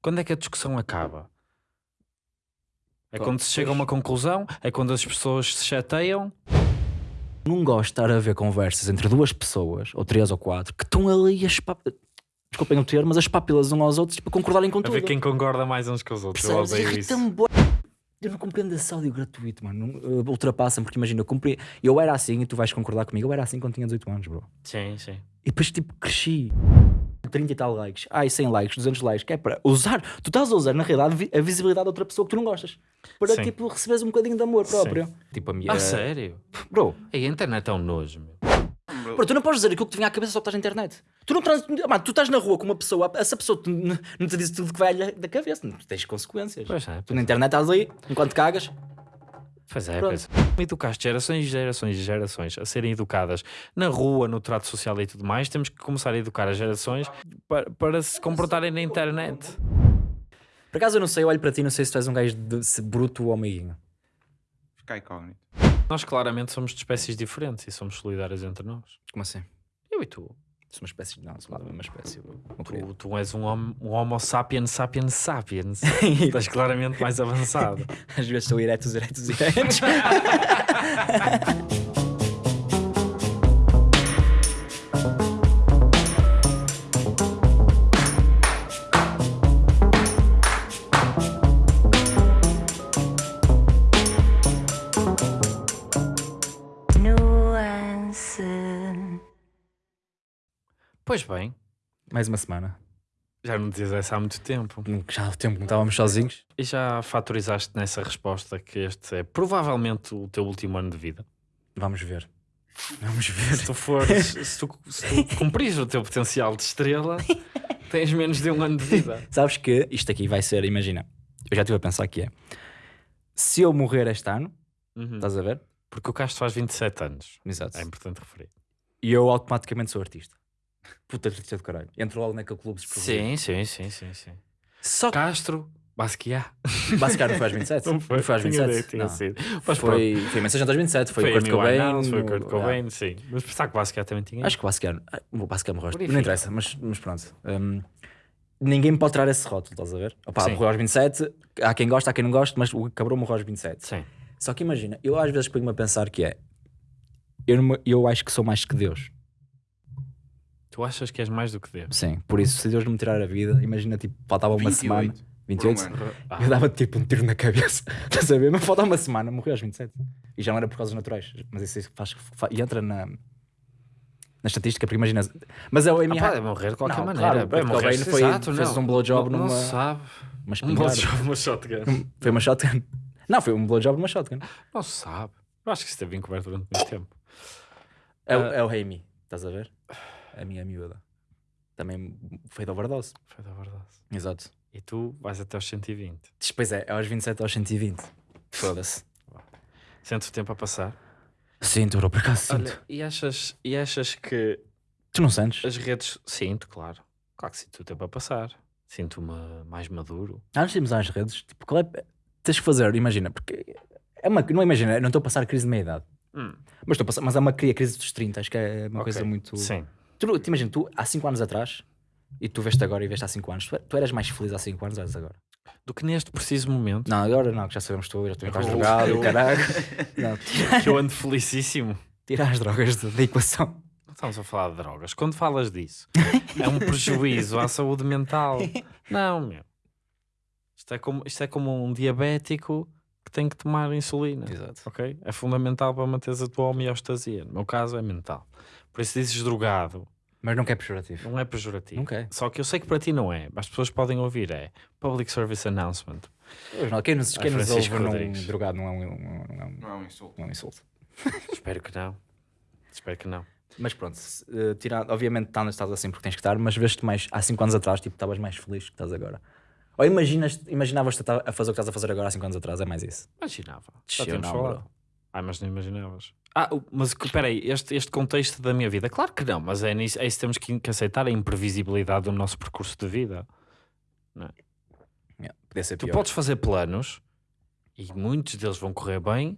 Quando é que a discussão acaba? É quando se chega a uma conclusão? É quando as pessoas se chateiam? Não gosto de estar a ver conversas entre duas pessoas, ou três ou quatro, que estão ali a espap... Desculpem o termo, mas as papilas uns aos outros, tipo, a concordarem com A tudo. ver quem concorda mais uns com os outros. Eu Percebes? odeio isso. Eu não compreendo esse áudio gratuito, mano. Uh, Ultrapassa-me, porque imagina, eu, compre... eu era assim, e tu vais concordar comigo, eu era assim quando tinha 18 anos, bro. Sim, sim. E depois, tipo, cresci. 30 e tal likes, ai 100 likes, 200 likes, que é para usar, tu estás a usar na realidade a visibilidade de outra pessoa que tu não gostas, para Sim. tipo receberes um bocadinho de amor Sim. próprio. Tipo a minha. Ah, sério? Bro, a internet é um nojo, meu. bro, tu não podes dizer aquilo que te vinha à cabeça só que estás na internet. Tu não trans... Mano, tu estás na rua com uma pessoa, essa pessoa te- não te diz tudo que vai da cabeça, não tens consequências. Pois é, Tu na internet estás ali, enquanto cagas, Pois é, pois é. Educaste gerações e gerações e gerações a serem educadas na rua, no trato social e tudo mais. Temos que começar a educar as gerações para, para se comportarem na internet. por acaso eu não sei, eu olho para ti, não sei se tu és um gajo de se bruto ou meiguinho. Fica incógnito. Nós claramente somos de espécies diferentes e somos solidários entre nós. Como assim? Eu e tu. Sou uma espécie, não, sou uma espécie. Tu, tu és um homo, um homo sapiens sapiens sapiens. Estás claramente mais avançado. Às vezes sou eretos, eretos, eretos. Pois bem, Mais uma semana. já não dizias essa há muito tempo. Já há tempo que não estávamos sozinhos. E já fatorizaste nessa resposta que este é provavelmente o teu último ano de vida. Vamos ver. Vamos ver. Se tu fores, se tu, se tu cumprires o teu potencial de estrela, tens menos de um ano de vida. Sabes que isto aqui vai ser, imagina, eu já estive a pensar que é. Se eu morrer este ano, Uhum. estás a ver? Porque o Castro faz 27 anos. Exato. É importante referir. E eu automaticamente sou artista. Puta artista de caralho. Entro logo naquele clube. Sim, sim, sim, sim, sim. Só Castro, Basquiat. Bascar não foi aos 27? Não foi, foi aos tinha 27? ideia que tinha não. sido. Mas pronto, Foi, foi Mensagem aos 27, foi, foi o Kurt Cobain. Foi o Kurt ah, Cobain, sim. Mas pensar que o Basquiat também tinha. Acho que ah, o Bascar morreu. Purifica. Não interessa, mas, mas pronto. Hum, ninguém pode tirar esse rótulo, estás a ver? Opa, Sim. morreu aos 27, há quem gosta, há quem não gosta, mas o cabrão morreu aos 27. Sim. Só que imagina, eu às vezes ponho-me a pensar que é. Eu, não me- eu acho que sou mais que Deus. Tu achas que és mais do que Deus? Sim, por isso, se Deus me tirar a vida, imagina, tipo, faltava uma 28 semana. por um 28? ano. Ah, Eu dava tipo um tiro na cabeça, estás a ver? Mas faltava uma semana, morreu aos 27. E já não era por causas naturais, mas isso faz, fa- e entra na, na estatística, porque imagina. Mas é o ah, Amy pode morrer de qualquer Não, maneira. claro, morrer, Cobain foi- exato, fez não. um blowjob não, numa- Não sabe. uma Um blowjob, uma shotgun. Foi uma shotgun. Não, foi um blowjob numa shotgun. Não se sabe. Eu acho que isso esteve encoberto durante muito tempo. É, o- Ah. é o Amy, estás a ver? A minha miúda. Também foi de overdose. Foi da verdade. Exato. E tu vais até aos 120. Depois é, é aos 27 aos 120. Foda-se. Sentes o tempo a passar? Sinto, bro, por acaso sinto. Olha, e achas, e achas que Tu não sentes? as redes. Sinto, claro. Claro que sinto o tempo a passar. Sinto-me mais maduro. Antes de irmos às redes, tipo, qual é. Tens que fazer, imagina, porque. É uma, não imagina, eu não estou a passar crise de meia idade. Hum. Mas estou a passar, mas é uma cri- crise dos 30, acho que é uma coisa Ok. muito. Sim. Tu, te imagina, tu há 5 anos atrás e tu veste agora e veste há 5 anos, tu, tu eras mais feliz há 5 anos ou és agora? Do que neste preciso momento. Não, agora não, que já sabemos tu, já tu estás drogado, eu- caralho. Não, tira, Que eu ando felicíssimo. tira as drogas da da equação. Não estamos a falar de drogas. Quando falas disso, é um prejuízo à saúde mental. Não, meu. Isto é como, isto é como um diabético que tem que tomar insulina. Exato. Ok? É fundamental para manteres a tua homeostasia. No meu caso, é mental. Por isso dizes drogado. Mas não quer pejorativo. Não é pejorativo. Não quer. Só que eu sei que para ti não é. Mas as pessoas podem ouvir. É Public Service Announcement. Pois não, Quem nos, quem nos ouve Rodrigues. drogado não é um, não é um, Não é um insulto. não é um insulto. Espero que não. Espero que não. Mas pronto, se, eh, tirando, obviamente tá- estás assim porque tens que estar, mas veste mais há 5 anos atrás, tipo, estavas mais feliz que estás agora. Ou imaginas, imaginavas-te a fazer o que estás a fazer agora há 5 anos atrás, é mais isso. Imaginava. Já não, falado. Ah, mas não imaginavas. Ah, mas peraí, este, este contexto da minha vida, claro que não, mas é, nisso, é isso que temos que, que aceitar a imprevisibilidade do nosso percurso de vida. Yeah, podia ser Tu pior. podes fazer planos e muitos deles vão correr bem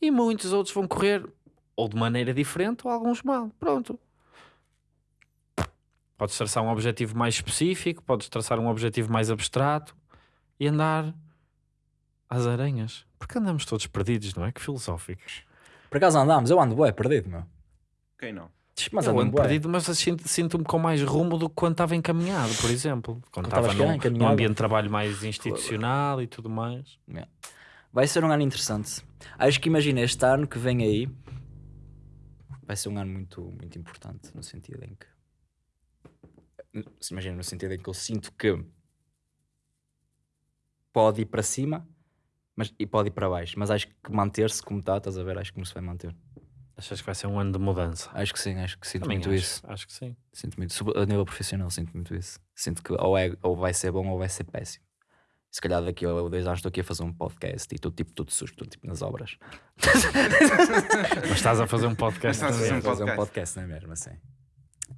e muitos outros vão correr ou de maneira diferente ou alguns mal. Pronto. Podes traçar um objetivo mais específico, podes traçar um objetivo mais abstrato e andar às aranhas. Porque andamos todos perdidos, não é? Que filosóficos. Por acaso andámos, eu ando bué perdido, meu. Quem não? Mas eu ando bué. perdido, mas sinto-me com mais rumo do que quando estava encaminhado, por exemplo. Quando estava num, encaminhado? num ambiente de trabalho mais institucional e tudo mais. Vai ser um ano interessante. Acho que imagina este ano que vem aí. Vai ser um ano muito, muito importante no sentido em que. Se Imagina, no sentido em que eu sinto que pode ir para cima mas, e pode ir para baixo, mas acho que manter-se como está, estás a ver? Acho que não se vai manter. Achas que vai ser um ano de mudança? Acho que sim, acho que sinto Também muito acho, isso. acho que sim. Sinto muito, Sob- a nível profissional, sinto muito isso. Sinto que ou, é, ou vai ser bom ou vai ser péssimo. Se calhar daqui a dois anos estou aqui a fazer um podcast e estou tipo todo sujo, estou tipo nas obras. Mas estás a fazer um podcast Estás a fazer um fazer um podcast. podcast, não é mesmo assim?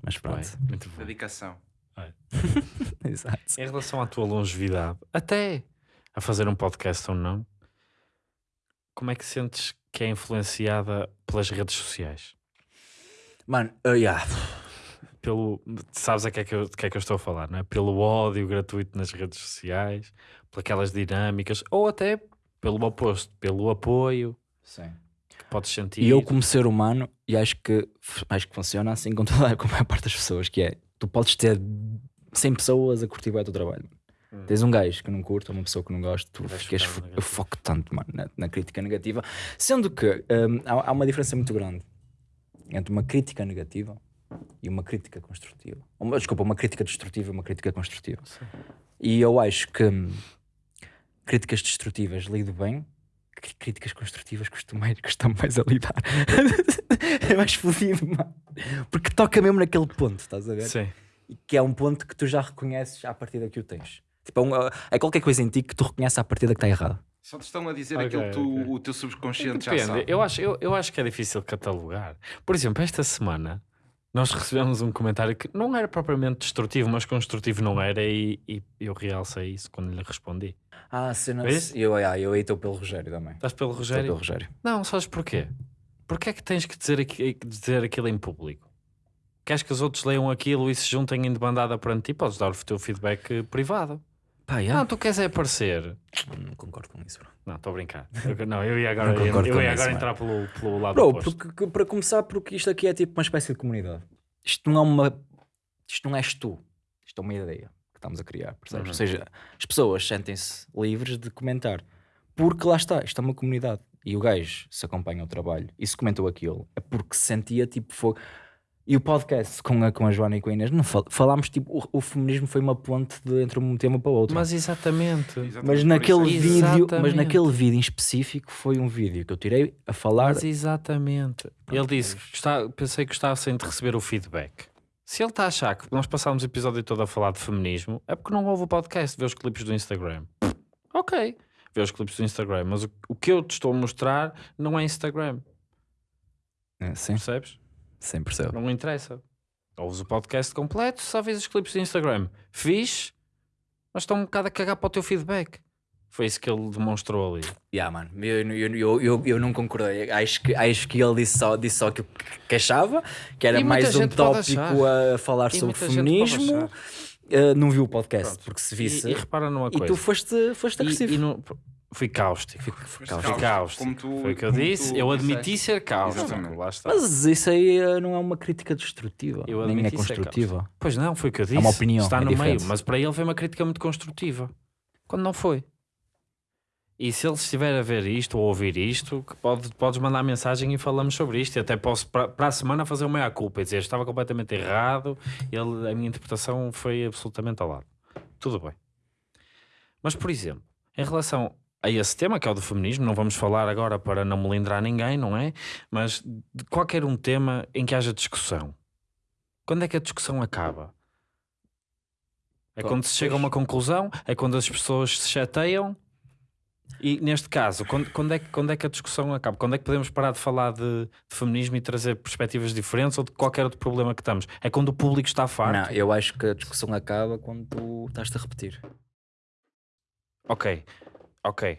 Mas pronto. Bem, muito bom. Dedicação. Exato. Em relação à tua longevidade, até a fazer um podcast ou não, como é que sentes que é influenciada pelas redes sociais? Mano, uh, yeah. Pelo, sabes a que é que, eu, que é que eu estou a falar, não é? Pelo ódio gratuito nas redes sociais, por aquelas dinâmicas, ou até pelo oposto, pelo apoio Sim. que podes sentir. E eu como ser humano, e acho que, acho que funciona assim com, toda, com a maior parte das pessoas, que é, tu podes ter 100 pessoas a curtir bem o teu trabalho. Hum. Tens um gajo que não curte, ou uma pessoa que não gosta, tu ficas, no fo- eu foco tanto, mano, na, na crítica negativa. Sendo que hum, há, há uma diferença muito grande entre uma crítica negativa e uma crítica construtiva. Uma, desculpa, uma crítica destrutiva e uma crítica construtiva. E eu acho que hum, críticas destrutivas lido bem, críticas construtivas custa mais, mais a lidar. é mais fodido, mano. Porque toca mesmo naquele ponto, estás a ver? Sim. Que é um ponto que tu já reconheces à partida que o tens. Tipo, é, um- é qualquer coisa em ti que tu reconheces à partida que está errado. Só te estão a dizer Ok, aquilo que tu- ok. o teu subconsciente já Depende. sabe. Eu acho, eu, eu acho que é difícil catalogar. Por exemplo, esta semana nós recebemos um comentário que não era propriamente destrutivo, mas construtivo não era, e, e eu realcei isso quando lhe respondi. Ah, se não Vês? Eu, eu, eu aí estou pelo Rogério também. Estás pelo Estou Rogério? pelo Rogério. Não, sabes porquê? Porquê é que tens que dizer, aqui- dizer aquilo em público? Queres que os outros leiam aquilo e se juntem em debandada perante ti? Podes dar o teu feedback privado. Pá, Não, yeah. tu queres é aparecer. não concordo com isso, bro. Não, estou a brincar. Eu- não, eu ia agora, Não eu com ia isso, agora mano. entrar pelo, pelo lado Bro, oposto. porque, para começar, porque isto aqui é tipo uma espécie de comunidade. Isto não é uma. Isto não és tu. Isto é uma ideia que estamos a criar, percebes? Uhum. Ou seja, as pessoas sentem-se livres de comentar. Porque lá está, isto é uma comunidade. E o gajo se acompanha o trabalho e se comentou aquilo, é porque se sentia tipo fogo. E o podcast com a, com a Joana e com a Inês, não fal- falámos tipo, o, o feminismo foi uma ponte de, entre um tema para o outro. Mas exatamente. Exatamente Mas naquele isso é- vídeo, mas Exatamente. naquele vídeo em específico foi um vídeo que eu tirei a falar. Mas exatamente. ele disse que está, pensei que gostassem de receber o feedback. Se ele está a achar que nós passámos o episódio todo a falar de feminismo, é porque não ouve o podcast, vê os clipes do Instagram. Ok, vê os clipes do Instagram, mas o, o que eu te estou a mostrar não é Instagram, É, sim, percebes? Sim, percebo. Não interessa. Ouves o podcast completo, só vês os clipes do Instagram. Fiz, mas estão um bocado a cagar para o teu feedback. Foi isso que ele demonstrou ali. Yeah, mano, eu, eu, eu, eu, eu não concordei. Acho que, acho que ele disse só, disse só aquilo que achava, que era E mais um tópico a falar E sobre feminismo. Uh, não viu o podcast, Pronto. porque se E, visse. e repara numa E, coisa. tu foste, foste E- agressivo. e não- fui cáustico. Calma. Fui cáustico, cáustico. como tu- Foi o que eu disse. Eu admiti disseste. ser cáustico. Mas isso aí uh, não é uma crítica destrutiva, Eu nem é construtiva. Pois não, foi o que eu disse. uma opinião, Está é no diferente. meio. Mas para ele foi uma crítica muito construtiva. Quando não foi. E se ele estiver a ver isto ou a ouvir isto, que pode, podes mandar mensagem e falamos sobre isto. E até posso para, para a semana fazer uma meia-culpa e dizer estava completamente errado, ele, a minha interpretação foi absolutamente ao lado. Tudo bem. Mas, por exemplo, em relação a esse tema, que é o do feminismo, não vamos falar agora para não melindrar ninguém, não é? Mas de qualquer um tema em que haja discussão, quando é que a discussão acaba? É quando se chega a uma conclusão? É quando as pessoas se chateiam? E neste caso, quando, quando, é, que- quando é que a discussão acaba? Quando é que podemos parar de falar de, de feminismo e trazer perspectivas diferentes ou de qualquer outro problema que estamos? É quando o público está farto? Não, eu acho que a discussão acaba quando tu estás-te a repetir. Ok, ok.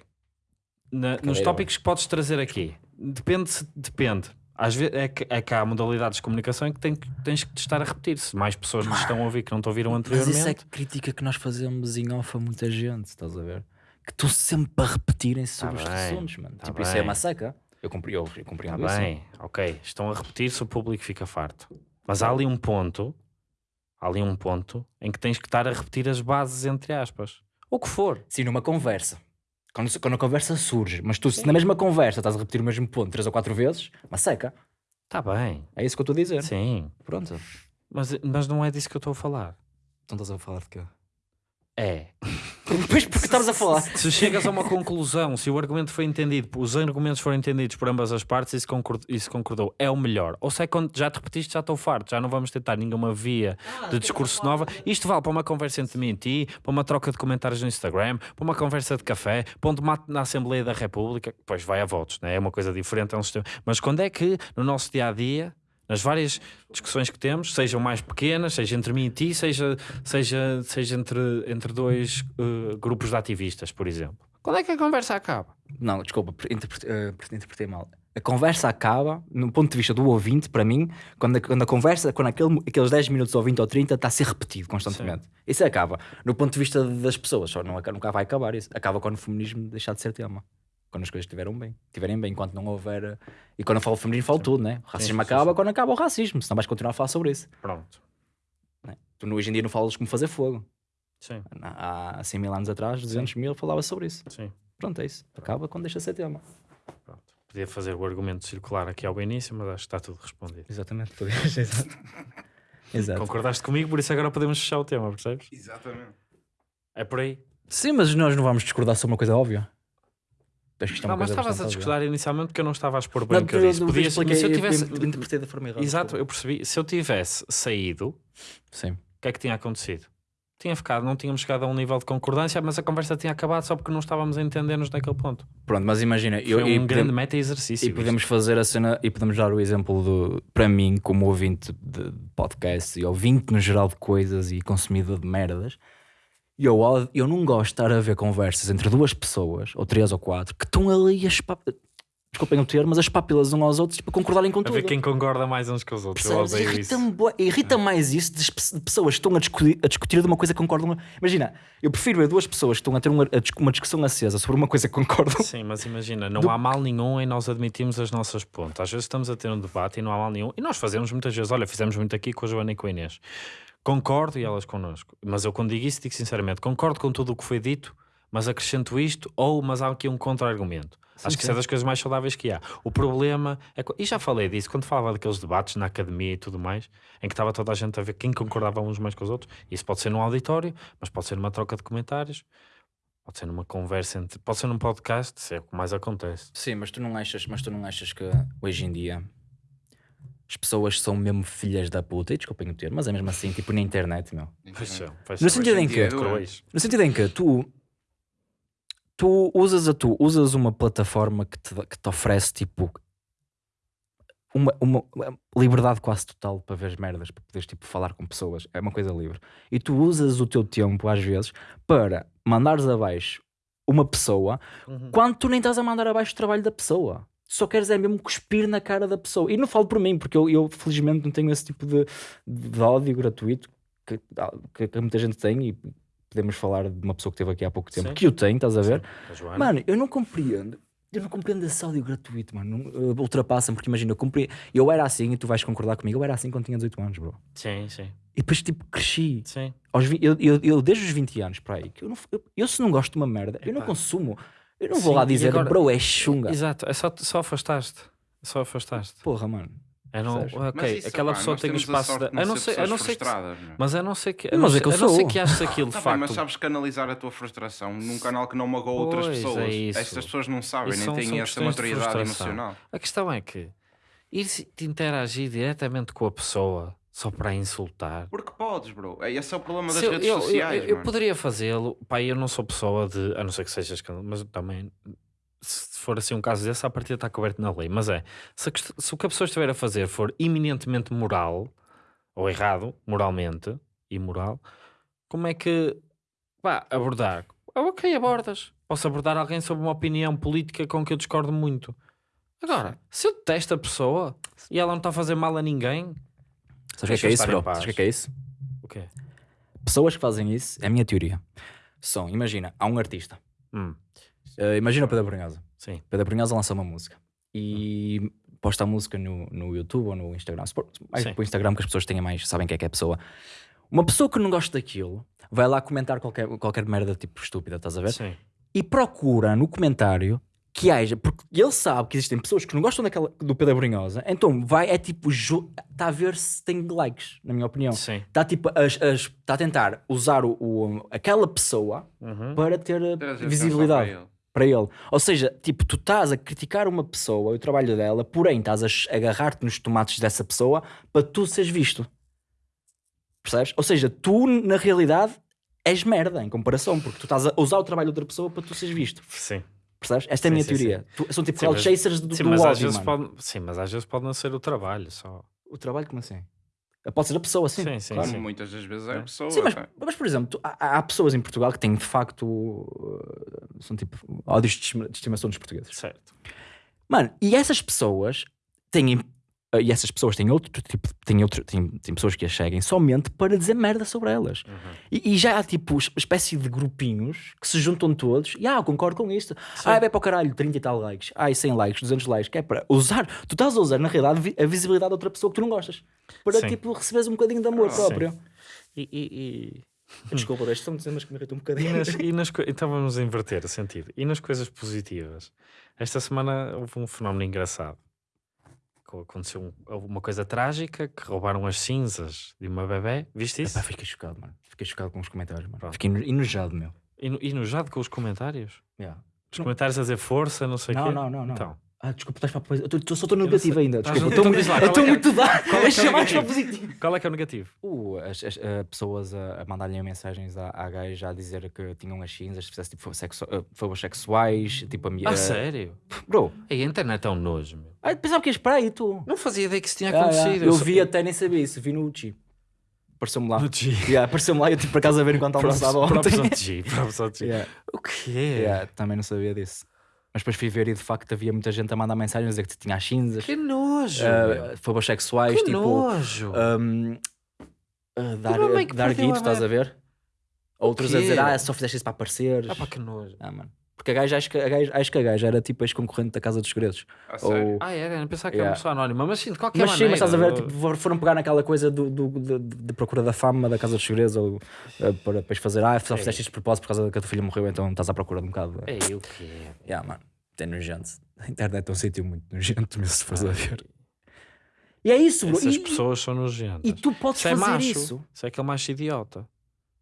Na- nos tópicos que podes trazer aqui, depende, se- depende. Às vezes é que, é que há modalidades de comunicação em que tem que- tens que estar a repetir. Se mais pessoas te estão a ouvir que não te ouviram Mas anteriormente. isso é crítica que nós fazemos em off a muita gente, estás a ver? Que estão sempre a repetirem-se Tá sobre os bem, assuntos, mano. tá tipo, isso é bem. uma seca. Eu, compre- eu, eu compreendo isso. bem, ok. Estão a repetir-se, o público fica farto. Mas há ali um ponto, há ali um ponto em que tens que estar a repetir as bases, entre aspas. O que for. Sim, numa conversa. Quando, quando a conversa surge, mas tu, se na mesma conversa estás a repetir o mesmo ponto três ou quatro vezes, uma seca. Está bem, É isso que eu estou a dizer. sim. Pronto. Mas, mas não é disso que eu estou a falar. Então estás a falar de quê? É. Depois porque estás a falar. Se chegas a uma conclusão, se o argumento foi entendido, os argumentos foram entendidos por ambas as partes e se concordou, se concordou é o melhor. Ou se é quando já te repetiste, já estou farto, já não vamos tentar nenhuma via de discurso nova. Isto vale para uma conversa entre mim e ti, para uma troca de comentários no Instagram, para uma conversa de café, para um debate na Assembleia da República. Pois vai a votos, né? é uma coisa diferente, é um sistema. Mas quando é que no nosso dia a dia. Nas várias discussões que temos, sejam mais pequenas, seja entre mim e ti, seja, seja, seja entre, entre dois eh, grupos de ativistas, por exemplo. Quando é que a conversa acaba? Não, desculpa, interpretei, eh, interpretei mal. A conversa acaba, no ponto de vista do ouvinte, para mim, quando a, quando a conversa, quando aquele, aqueles 10 minutos ou 20 ou 30 está a ser repetido constantemente. Isso acaba. No ponto de vista das pessoas, só não, nunca vai acabar isso. Acaba quando o feminismo deixar de ser tema. Quando as coisas estiveram bem. Estiverem bem, enquanto não houver. E quando eu falo feminismo, falo tudo, né? O racismo sim, acaba sim. quando acaba o racismo, senão vais continuar a falar sobre isso. Pronto. né? Tu hoje em dia não falas como fazer fogo. Sim, Há 100 mil anos atrás, 200 mil, falava sobre isso. sim. Pronto, é isso. Acaba quando deixa de ser tema. Pronto. Podia fazer o argumento circular aqui ao início, mas acho que está tudo respondido. Exatamente. Exato. Exato. Concordaste comigo, por isso agora podemos fechar o tema, percebes? Exatamente. É por aí. Sim, mas nós não vamos discordar sobre uma coisa óbvia. Acho que isto é uma não, mas estavas a discordar inicialmente porque eu não estava a expor bem o que eu disse. eu- eu Podia, expliquei- mas se eu eu- tivesse. eu interpretei da forma errada. Exato, eu percebi. Se eu tivesse saído, Sim. o que é que tinha acontecido? Tinha ficado, não tínhamos chegado a um nível de concordância, mas a conversa tinha acabado só porque não estávamos a entender-nos naquele ponto. Pronto, mas imagina, eu, Foi um e, grande podemos, meta-exercício. e podemos fazer a cena e podemos dar o exemplo do, para mim, como ouvinte de podcast e ouvinte no geral de coisas e consumidor de merdas. Eu, od- eu não gosto de estar a ver conversas entre duas pessoas, ou três ou quatro, que estão ali a espap... Desculpem o termo, mas as papilas uns aos outros para concordarem com A tudo. ver quem concorda mais uns com os outros. Eu odeio isso. Irrita mais isso de, pessoas que estão a discutir, a discutir de uma coisa que concordam. Imagina, eu prefiro ver duas pessoas que estão a ter uma, a uma discussão acesa sobre uma coisa que concordam. Sim, mas imagina, não há mal nenhum em nós admitirmos as nossas pontas. Às vezes estamos a ter um debate e não há mal nenhum. E nós fazemos muitas vezes, olha, fizemos muito aqui com a Joana e com a Inês. Concordo e elas connosco. Mas eu quando digo isso, digo sinceramente, concordo com tudo o que foi dito, mas acrescento isto, ou mas há aqui um contra-argumento. Acho que isso é das coisas mais saudáveis que há. O problema é. E já falei disso, quando falava daqueles debates na academia e tudo mais, em que estava toda a gente a ver quem concordava uns mais com os outros. Isso pode ser num auditório, mas pode ser numa troca de comentários, pode ser numa conversa, entre, pode ser num podcast, isso é o que mais acontece. Sim, mas tu não achas, mas tu não achas que hoje em dia as pessoas são mesmo filhas da puta, e desculpem o termo, mas é mesmo assim, tipo na internet, meu. Pois são, pois No sentido em que, é no sentido em que tu tu usas a tu usas uma plataforma que te, que te oferece tipo uma, uma uma liberdade quase total para ver as merdas, para poderes tipo falar com pessoas, é uma coisa livre. E tu usas o teu tempo às vezes para mandares abaixo uma pessoa Uhum. quando tu nem estás a mandar abaixo o trabalho da pessoa. Só queres é mesmo cuspir na cara da pessoa. E não falo por mim, porque eu, eu, felizmente não tenho esse tipo de, de ódio gratuito que, que, que muita gente tem e podemos falar de uma pessoa que esteve aqui há pouco tempo Sim. que eu tenho, estás a ver? Mano, eu não compreendo. Eu não compreendo esse áudio gratuito, mano. Uh, Ultrapassa-me, porque imagina, eu comprei. Eu era assim e tu vais concordar comigo. Eu era assim quando tinha 18 anos, bro. Sim, sim, E depois, tipo, cresci. sim. Aos eu, eu, eu desde os 20 anos para aí, que eu, não, eu, eu se não gosto de uma merda, eu não consumo. Eu não vou Sim, lá dizer, agora- bro, é chunga. Exato, é só, só afastaste. Só afastaste. Porra, mano. É não? Mas ok, isso, aquela pá, pessoa tem o espaço. Da... de A não a pessoas não ser que. frustradas, meu. Mas a não ser que. Mas não é ser, que eu a não ser sou. que aches aquilo de Tá bem, facto. mas sabes canalizar a tua frustração num canal que não magoa outras é pessoas. isso. Estas pessoas não sabem, Isso nem são- têm são de maturidade frustração. emocional. A questão é que ir se- te interagir diretamente com a pessoa só para insultar. Porque podes, bro. É, Esse é o problema das eu, redes eu- sociais, eu- eu poderia fazê-lo, pá, eu não sou pessoa de, a não ser que sejas, mas também, se for assim um caso desse, a partida está coberto na lei. Mas é, se, se o que a pessoa estiver a fazer for eminentemente moral, ou errado, moralmente, imoral, como é que, pá, abordar? Ah, ok, abordas. Posso abordar alguém sobre uma opinião política com que eu discordo muito. Agora, se eu detesto a pessoa e ela não está a fazer mal a ninguém, Sabes o que é, é isso, bro? paz. Sabes o que é é isso? o quê? Pessoas que fazem isso, é a minha teoria. São, imagina, há um artista. Hum, Eh, imagina o Pedro Brunhosa. sim. Pedro Brunhosa lança uma música e posta a música no, no YouTube ou no Instagram. Mais para o Instagram que as pessoas têm mais, sabem quem é que é a pessoa. Uma pessoa que não gosta daquilo vai lá comentar qualquer, qualquer merda tipo estúpida, estás a ver? Sim. E procura no comentário que haja, porque ele sabe que existem pessoas que não gostam daquela, do Pedro Brunhosa, então vai, é tipo, está a ver se tem likes, na minha opinião. Sim. Está tipo, está a tentar usar o, o- aquela pessoa Uhum. para ter eh, atenção visibilidade para ele. para ele. Ou seja, tipo, tu estás a criticar uma pessoa e o trabalho dela, porém estás a agarrar-te nos tomates dessa pessoa para tu seres visto. Percebes? Ou seja, tu na realidade és merda em comparação, porque tu estás a usar o trabalho de outra pessoa para tu seres visto. Sim. Percebes? Esta é a Sim, minha sim, teoria. Tu- são tipo Sim, cloud mas- chasers do, Sim, do mas às ódio, vezes mano. pode, sim, mas às vezes pode não ser o trabalho só. O trabalho, como assim? Pode ser a pessoa, sim. Sim, sim, claro. sim. Muitas das vezes é a pessoa. Sim, mas, mas, por exemplo, tu- há, há pessoas em Portugal que têm de facto uh, são tipo ódios de estima- de estimação dos portugueses. Certo. Mano, e essas pessoas têm. Uh, E essas pessoas têm outro tipo. Têm, outro, têm, têm pessoas que as seguem somente para dizer merda sobre elas. Uhum. E, e já há tipo es- espécie de grupinhos que se juntam todos e ah, eu concordo com isto. Ah, vai para o caralho, 30 e tal likes. Ai, 100 likes, 200 likes. Que é para usar. Tu estás a usar, na realidade, a visibilidade de outra pessoa que tu não gostas. Para Sim. tipo receberes um bocadinho de amor Sim. próprio. E, e- Desculpa, estes são temas que me irritam um e- e bocadinho. nas- e nas co- então vamos inverter o sentido. E nas coisas positivas? Esta semana houve um fenómeno engraçado. Co- Aconteceu um- uma coisa trágica que roubaram as cinzas de uma bebé. Viste isso? Epá, fiquei chocado, mano. Fiquei chocado com os comentários, mano. Pronto. Fiquei eno- enojado, meu. E, no- e nojado com os comentários? Yeah. Os Não. comentários a dizer força, não sei o Não, quê. não, não, não. Então, Ah, desculpa, estás para a. Eu tô- só estou negativo ainda. Desculpa, estou muito, lá, estou é que é- muito dar. qual é que é o chamar para negativo? positivo. qual é que é o negativo? Uh, as, as, uh, pessoas a, a mandarem mensagens à, à gaja a dizer que tinham as cinzas, se fizesse tipo sexu uh, favores sexuais, tipo a minha. Ah, sério? Bro, A internet é um nojo, meu. ah, pensava que ias para aí, tu. Não fazia ideia que isso tinha Ah, acontecido. yeah. Eu vi até nem sabia isso, vi no Uchi. Apareceu-me lá. No G. Yeah, Apareceu-me lá e eu tive para casa a ver enquanto almoçava ontem. Próprios ao G. Yeah. O quê? Yeah, também não sabia disso. Mas depois fui ver e de facto havia muita gente a mandar mensagens a dizer que tinha as cinzas, Que nojo. uh, favores sexuais, que tipo. nojo. um, uh, dar, mãe que dar perdeu guito, estás a ver? Outros a dizer, ah, só fizeste isso para apareceres. Ah, pá, que nojo. Ah, mano. Porque a gaja, acho que a gaja, acho que a gaja era tipo ex-concorrente da Casa dos Segredos. A sério. Ou... Ah, era? Eu pensava que Yeah. era uma pessoa anónima. Mas sim, de qualquer Mas sim, maneira. mas estás a ver, tipo, for- foram pegar naquela coisa do, do, de, de procura da fama da Casa dos Segredos ou uh, para depois fazer, ah, só fizeste isto de propósito por causa que a tua filha morreu, então estás à procura de um bocado. Ei, o quê? Yeah, mano, é nojento. A internet é um sítio muito nojento mesmo se fores a ver. E é isso, bro. Essas E, pessoas são nojentas. e tu podes Isso é fazer macho. isso. Isso é aquele macho idiota.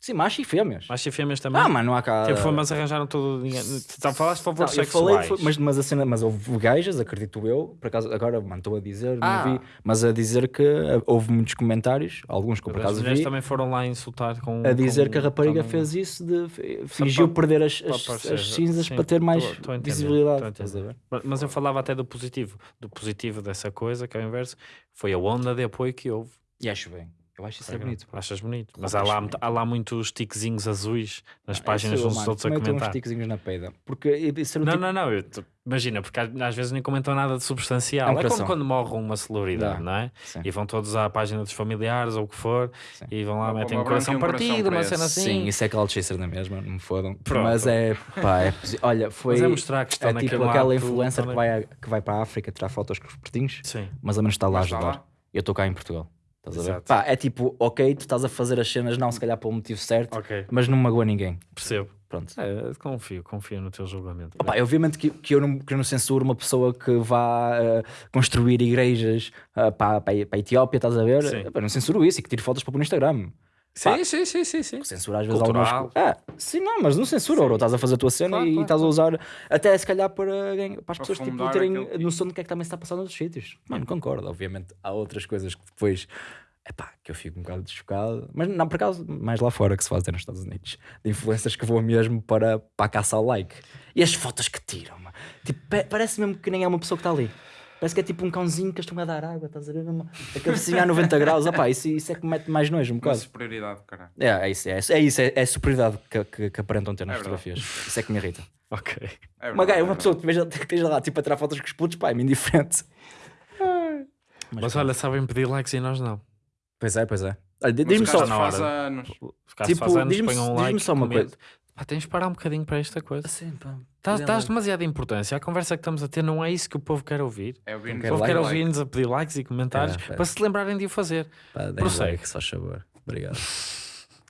Sim, macho e fêmeas. Macho e fêmeas também. Ah, mano, não há cá. Tipo, foi, mas arranjaram todo o dinheiro. Tu falaste de Não, falei, sexuais. foi- mas, mas a cena, mas houve gajas, acredito eu, por acaso, agora estou a dizer, Ah. não vi, mas a dizer que uh, houve muitos comentários, alguns que por As acaso mulheres vi, também foram lá insultar com. a dizer com- que a rapariga também- fez isso de fingiu para- perder as, para as, aparecer. as cinzas Sim, para ter mais tô- tô visibilidade. Mas- Mas eu falava até do positivo. Do positivo dessa coisa, que é o inverso, foi a onda de apoio que houve. E acho bem. Eu acho isso é bonito. pá. Achas bonito? Mas que há lá, bonito. há lá muitos tiquezinhos azuis nas Ah, páginas eu, dos mano, outros a tenho uns comentar. tiquezinhos na peida. Porque um Não, tipo- não, não. eu imagina, porque às, vezes nem comentam nada de substancial. É um É, como quando morre uma celebridade, Dá. não é? Sim. E vão todos à página dos familiares ou o que for Sim. e vão lá, Uma metem um coração e um coração partido, uma cena assim. Sim, isso é cloud chaser na mesma, não me fodam. Pronto. Mas é, pá, é olha, foi Mas é mostrar que estão é tipo aquela lado, influencer que vai, a- que vai para a África tirar fotos com os pertinhos, Sim, mas ao menos está lá a está ajudar. Eu estou cá em Portugal. Estás a ver? Exato. Pá, é tipo, ok, tu estás a fazer as cenas, não se calhar pelo motivo certo, ok, mas não magoa ninguém. percebo. Pronto. É, confio, confio no teu julgamento. Opa, obviamente que, que, eu não, que eu não censuro uma pessoa que vá eh, construir igrejas eh, para, para, a- para a Etiópia, estás a ver? Sim. Epá, não censuro isso e que tire fotos para pôr no Instagram. Sim, sim, sim, sim, sim. Censura às vezes Cultural. algumas coisas. Ah, sim, não, mas não censura, bro. Estás a fazer a tua cena Claro, e claro, estás a usar até se calhar para, para as pessoas tipo, terem aquele- noção do que é que também se está passando noutros sítios. Mano, concordo. Obviamente há outras coisas que depois. Epá, que eu fico um bocado chocado, mas não por acaso, mais lá fora que se faz até nos Estados Unidos, de influências que vão mesmo para, para caçar o like. E as fotos que tiram. Tipo, pa- parece mesmo que nem é uma pessoa que está ali. Parece que é tipo um cãozinho que estão a dar água, estás a ver? Uma- A cabecinha a 90 graus, opá, isso, isso é que me mete mais nojo um Uma bocado. superioridade, caralho. É, é isso, é, é isso, é, é a superioridade que, que, que aparentam ter nas É verdade. fotografias. Isso é que me irrita. Ok. É Uma, verdade, é uma verdade. pessoa que esteja, que lá tipo, a tirar fotos com os putos, pá, é-me indiferente. Mas olha, sabem pedir likes e nós não. Pois é, pois é. Mas diz-me só, faz anos. Tipo, faz anos, diz-me- um diz-me like. só uma comente. coisa. Pá, tens de parar um bocadinho para esta coisa. Assim, pá, dê dás like. demasiada importância. A conversa que estamos a ter não é isso que o povo quer ouvir. É ouvir O povo like. quer ouvir-nos a pedir likes e comentários É, para se lembrarem de o fazer. Pá, Prossegue. like, só favor. Obrigado.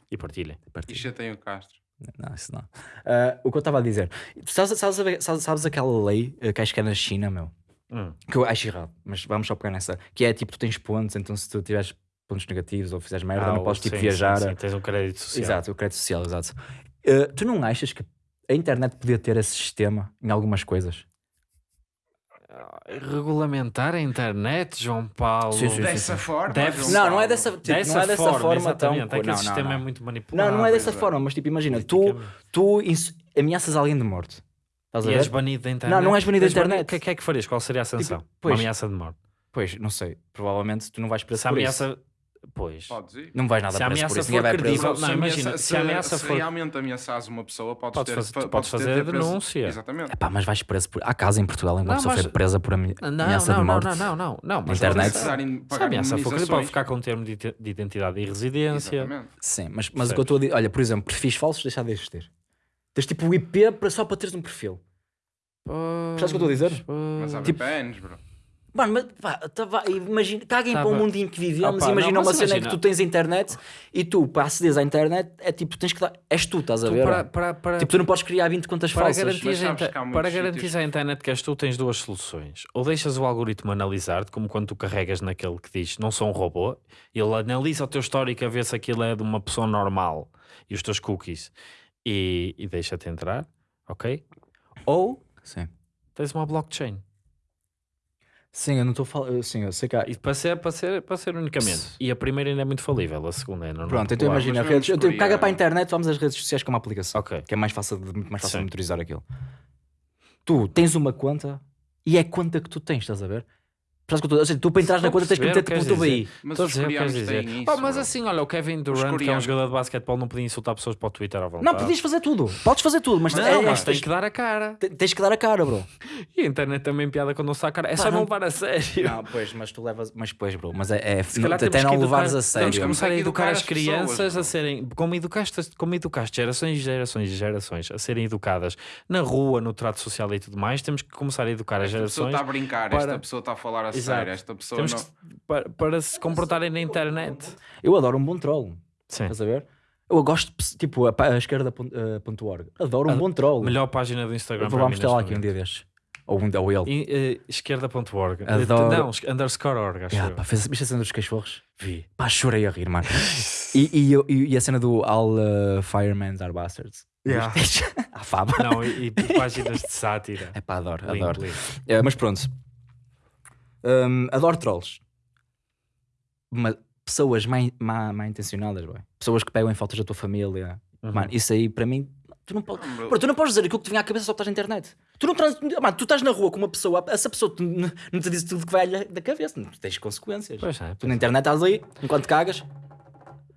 E partilhem. E chatei o Castro. Não, isso não. Ah, o que eu estava a dizer, tu sabes, sabes, sabes, sabes aquela lei eh, que acho que é na China, meu? Hum. Que eu acho errado, mas vamos só pegar nessa. Que é tipo, tu tens pontos, então se tu tiveres pontos negativos ou fizeres merda, Ah, não podes tipo sim, viajar. sim, sim, Tens um crédito social. Exato, o crédito social, exato. Ah, tu não achas que a internet podia ter esse sistema em algumas coisas? Regulamentar a internet, João Paulo. Sim, sim, sim. Dessa forma. Deve- Não, não é dessa, tipo, Dessa, não é dessa forma, forma, tão. Aquele não, sistema não, é muito manipulado. Não, não é dessa é. forma, mas tipo, imagina, tu, politicamente. tu ins- ameaças alguém de morte. Estás a E és banido da internet. Não, não és banido da internet. O que é que é que farias? Qual seria a sanção? Uma pois. ameaça de morte. Pois, não sei. Provavelmente tu não vais preso Se a por isso. Pois. Podes ir. Não vais nada Se a preso por ameaça isso. Ninguém for preso. credível- Se, Não, ameaça- imagina, se, se a ameaça se for- realmente ameaçares uma pessoa, podes, Podes ter, fazer- fa- podes ter- fazer ter preso- denúncia. Exatamente. Pá, mas vais preso por. Há casos em Portugal em que uma Não, pessoa mas- foi presa por ame- Não, não, ameaça de não, morte. não, não, não, não. Mas internet. Se, a ameaça for credível, pode ficar com um termo de ide- de identidade e residência. Exatamente. Sim, mas, mas o que eu estou a dizer. Olha, por exemplo, perfis falsos, deixar de existir. Tens tipo o IP para, só para teres um perfil. Percebes o que eu estou a dizer? Mas há Tipo, VPNs, bro. Mano, mas pá, vá, imagina, caguem Tá para o mundinho que vivemos. Opa, imagina não, uma cena em imagina. que tu tens a internet e tu, para acederes à internet, é tipo, tens que dar. És tu, estás a tu ver? para, para, para, Tipo, tu não podes criar 20 contas para falsas. garantir, mas a para garantir a internet que és tu, tens duas soluções. Ou deixas o algoritmo analisar-te, como quando tu carregas naquele que diz não sou um robô, ele analisa o teu histórico a ver se aquilo é de uma pessoa normal e os teus cookies e, e deixa-te entrar, ok? Ou Sim. tens uma blockchain. Sim, eu não estou a falar. Sim, eu sei que há. E para ser, para ser, para ser unicamente. E a primeira ainda é muito falível, a segunda é normal. Pronto, então imagina, redes, eu tenho, caga para a internet, vamos às redes sociais como aplicação. Ok. Que é mais fácil de, muito mais fácil de monitorizar aquilo. Tu tens uma conta e é a conta que tu tens, estás a ver? Ou seja, tu para entrar na a conta tens que perceber meter o que tipo o. Mas a os coreanos têm isso. Pá, mas assim, olha, o Kevin Durant, que é um jogador de basquetebol, não podia insultar pessoas para o Twitter à vontade. Não, podias fazer tudo. Podes fazer tudo, mas, Não, é- mas tens, que dar a cara. te- tens que dar a cara, bro. E a internet também piada quando não está a cara. É só não levar a sério. Não, pois, mas tu levas. Mas pois, bro. Mas é. é calhar até temos não levares a Temos sério. que começar a Temos educar as crianças a serem, como educaste, como educaste gerações e gerações e gerações a serem educadas na rua, no trato social e tudo mais, temos que começar a educar as Esta pessoa gerações está a brincar, para- esta pessoa está a falar a Exato. esta pessoa temos não. que- para, para se comportarem na internet. Eu adoro um bom troll. Sim. Estás a ver? Eu gosto, de- tipo, a, a esquerda.org. Adoro um A- bom troll. Melhor página do Instagram para Vamos lá neste aqui um dia destes. Ou, um, ou ele. E, eh, esquerda.org. Adoro. Não, underscore org, acho Yeah, eu. pá, fez, viste a cena dos cachorros? Vi. Pá, chorei a rir, mano. e, e, e, e a cena do All uh, Firemen Are Bastards. Yeah. A faba. Não, e, e páginas de sátira. É pá, adoro, adoro. lindo. É, mas pronto. Hum, adoro trolls. Mas pessoas má, má, má intencionadas, boy. pessoas que pegam em fotos da tua família. Uhum. Mano, isso aí para mim. Tu não, podes, Não, bro. Bro, tu não podes dizer aquilo que te vem à cabeça só estás na internet. Tu não trans... Mano, tu estás na rua com uma pessoa, essa pessoa te- não te diz tudo que vai da cabeça, não tens consequências. Pois é, Tu na internet estás ali, enquanto cagas,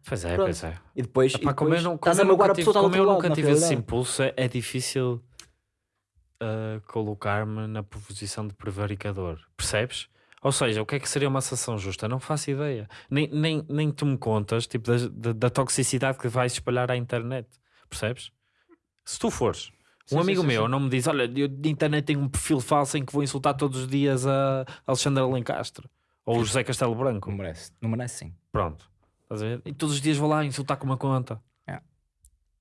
pois é, Pronto. pois é. e depois, e Epá, como eu depois não, estás a magoar nunca a tive, pessoa como eu nunca na tive esse impulso, é, é difícil ah, colocar-me na posição de prevaricador. Percebes? Ou seja, o que é que seria uma sanção justa? Não faço ideia. Nem, nem, nem tu me contas tipo, da, da, da toxicidade que vais espalhar à internet. Percebes? Se tu fores. Um Sim, amigo sim, meu sim. não me diz: Olha, eu de internet tenho um perfil falso em que vou insultar todos os dias a Alexandre Alencastre ou o José Castelo Branco. Não merece, não merece sim. Pronto. Estás a ver? E todos os dias vou lá insultar com uma conta.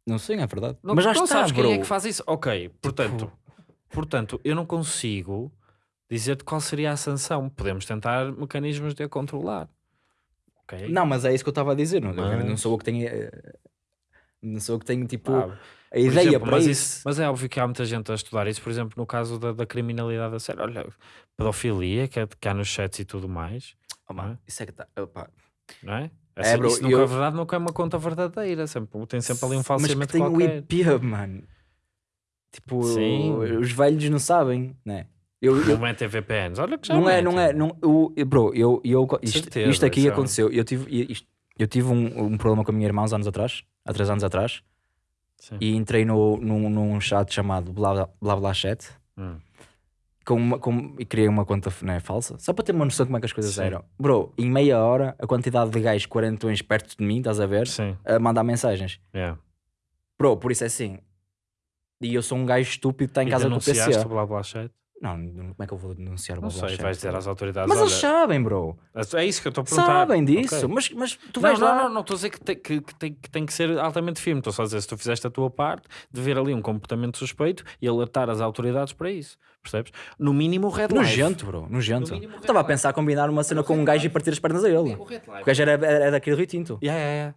Não sei, é verdade. Não, Mas já não está, sabes bro. quem é que faz isso? Ok, portanto, portanto, eu não consigo dizer-te qual seria a sanção. Podemos tentar mecanismos de a controlar. Ok? Não, mas é isso que eu estava a dizer. Não, eu Mas- não sou eu que tenho. eh, Não sou eu que tenho tipo Pá, a ideia exemplo, para mas, isso. mas é óbvio que há muita gente a estudar isso, por exemplo, no caso da, da criminalidade a sério. Olha, pedofilia que, é- que há nos chats e tudo mais, Oh, mano, isso é que tá. opá. não é? É, Essa- bro, isso nunca eu- é verdade, nunca é uma conta verdadeira. Sempre, tem sempre ali um Mas que falseamento tem o qualquer. IP, mano. Tipo, Sim. os velhos não sabem, né? Eu, eu- Não metem VPNs. Olha que já não é, não é, não, eu, bro, eu, eu, isto, Certeza, isto aqui é aconteceu. Eu tive, isto- eu tive um, um problema com a minha irmã uns anos atrás, há três anos atrás, Sim. e entrei no, num, num chat chamado Blá Blá, Blá Chat Hum. com uma- com- e criei uma conta né, falsa, só para ter uma noção de como é que as coisas Sim. eram. Bro, em meia hora, a quantidade de gajos quarentões perto de mim, estás a ver, Sim. a mandar mensagens. Yeah. Bro, por isso é assim. E eu sou um gajo estúpido que está em E casa com o PC. blá blá chat? Não, não- como é que eu vou denunciar o Não sei, vais dizer às autoridades. Mas olha, eles sabem, bro. É isso que eu estou a perguntar. Sabem disso. Ok. Mas, mas tu Não, vais não, lá. não, não estou a dizer que tem que, que tem, que tem que ser altamente firme. Estou só a dizer se tu fizeste a tua parte de ver ali um comportamento suspeito e alertar as autoridades para isso. Percebes? No mínimo o red light. Nojento, bro. Nojento. No mínimo, Estava a pensar combinar uma cena com um gajo e partir as pernas a ele. O gajo era, era, era daquele Rio Tinto. Yeah, yeah, yeah.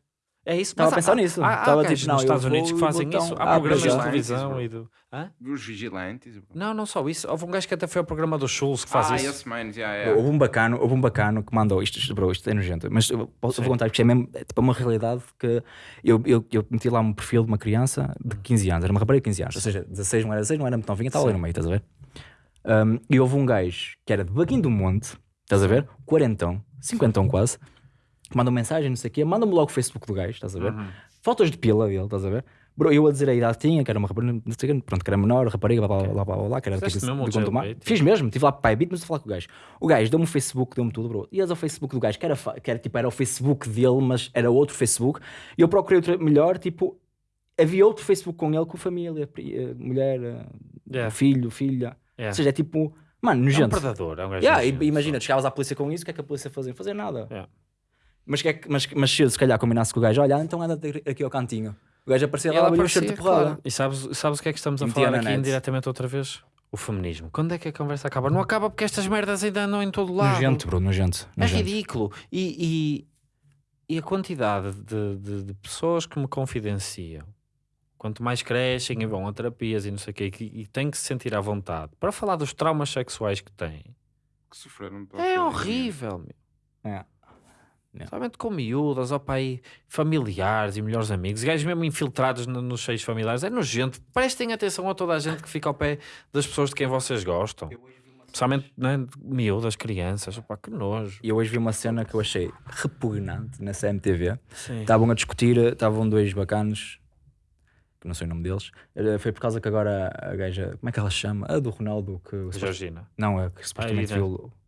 É isso. Estava a pensar há- nisso. Há, há Estava gajos tipo, não, nos eu Estados Unidos que fazem isso. Há Ah, programas de é. televisão e do. Hã? Dos vigilantes. bro. Não, não só isso. Houve um gajo que até foi ao programa do Schulz que faz ah, isso. esse man, yeah, yeah. Houve um bacano, houve um bacano que mandou isto, isto, bro, isto é nojento, mas eu, posso, vou contar porque é mesmo é, tipo, uma realidade que eu, eu, eu meti lá um perfil de uma criança de 15 anos, era uma rapariga de 15 anos, ou seja, 16 não era 16, não era muito novinha, estava ali no meio, estás a ver? Um, e houve um gajo que era de Baguinho do Monte, estás a ver? Quarentão, cinquentão quase, mandou mensagem, não sei o quê, manda-me logo o Facebook do gajo, estás a ver? Fotos de pila dele, estás a ver? Bro, eu a dizer a idade que tinha, que era uma rapariga, pronto, que era menor, rapariga, blá blá blá blá, blá, blá que era Fizeste tipo, de o Gondomar. Fiz mesmo, estive lá para o pai, mas a falar com o gajo. O gajo deu-me o Facebook, deu-me tudo, bro. Ias ao Facebook do gajo, que era, que era tipo, era o Facebook dele, mas era outro Facebook. E eu procurei outro melhor, tipo, havia outro Facebook com ele, com família, eh, mulher, eh, Yeah. filho, filha. Yeah. Ou seja, é tipo, mano, É um nojento. predador. É um gajo Yeah, nojento, imagina, só. tu chegavas à polícia com isso, o que é que a polícia fazia? Fazer nada. Yeah. Mas, que é que- mas, mas se eu, se calhar combinasse com o gajo, olha, então anda aqui ao cantinho. O gajo aparecia E lá, olha o aparecia, cheiro de porrada. claro. E sabes, sabes o que é que estamos a Metia falar aqui net. indiretamente outra vez? O feminismo. Quando é que a conversa acaba? Não acaba porque estas merdas ainda andam em todo lado. Nojento, bro, nojento. É nojento. ridículo. E, e, e a quantidade de, de- de pessoas que me confidenciam, quanto mais crescem e vão a terapias e não sei o quê, e, e têm que se sentir à vontade para falar dos traumas sexuais que têm, Que sofreram é horrível, meu. É. Não. Somente com miúdas, ó pai, familiares e melhores amigos, gajos mesmo infiltrados no- nos seios familiares, é nojento. Prestem atenção a toda a gente que fica ao pé das pessoas de quem vocês gostam. Especialmente né, miúdas, crianças, opá, que nojo. E eu hoje vi uma cena que eu achei repugnante na CMTV. Estavam a discutir, estavam dois bacanos, que não sei o nome deles. Era- Foi por causa que agora a gaja, como é que ela chama? A do Ronaldo, que Georgina. não, é que supostamente Irene. violou. Ah, é-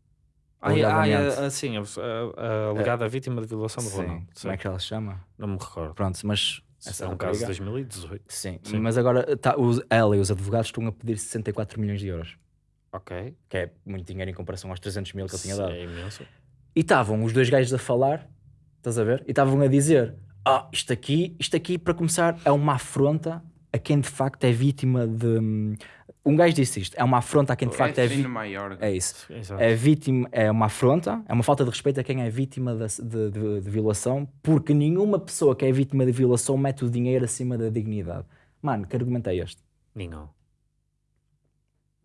ah, é, sim, a, a, a alegada vítima de violação do Sim, Ronaldo. Sim, como é que ela se chama? Não me recordo. Pronto, mas essa é um caso de rapariga- 2018. Sim, Sim. mas agora tá, os- ela e os advogados estão a pedir 64 milhões de euros, Ok. que é muito dinheiro em comparação aos 300 mil que ele tinha dado. É imenso. E estavam os dois gajos a falar, estás a ver? E estavam a dizer: Ah, isto aqui, isto aqui, para começar, é uma afronta a quem de facto é vítima de. Um gajo disse isto: é uma afronta a quem de facto é é vítima. maior. É isso. Exato. É vítima, é uma afronta, é uma falta de respeito a quem é vítima da- de, de- de violação, porque nenhuma pessoa que é vítima de violação mete o dinheiro acima da dignidade. Mano, que argumento é este? Nenhum.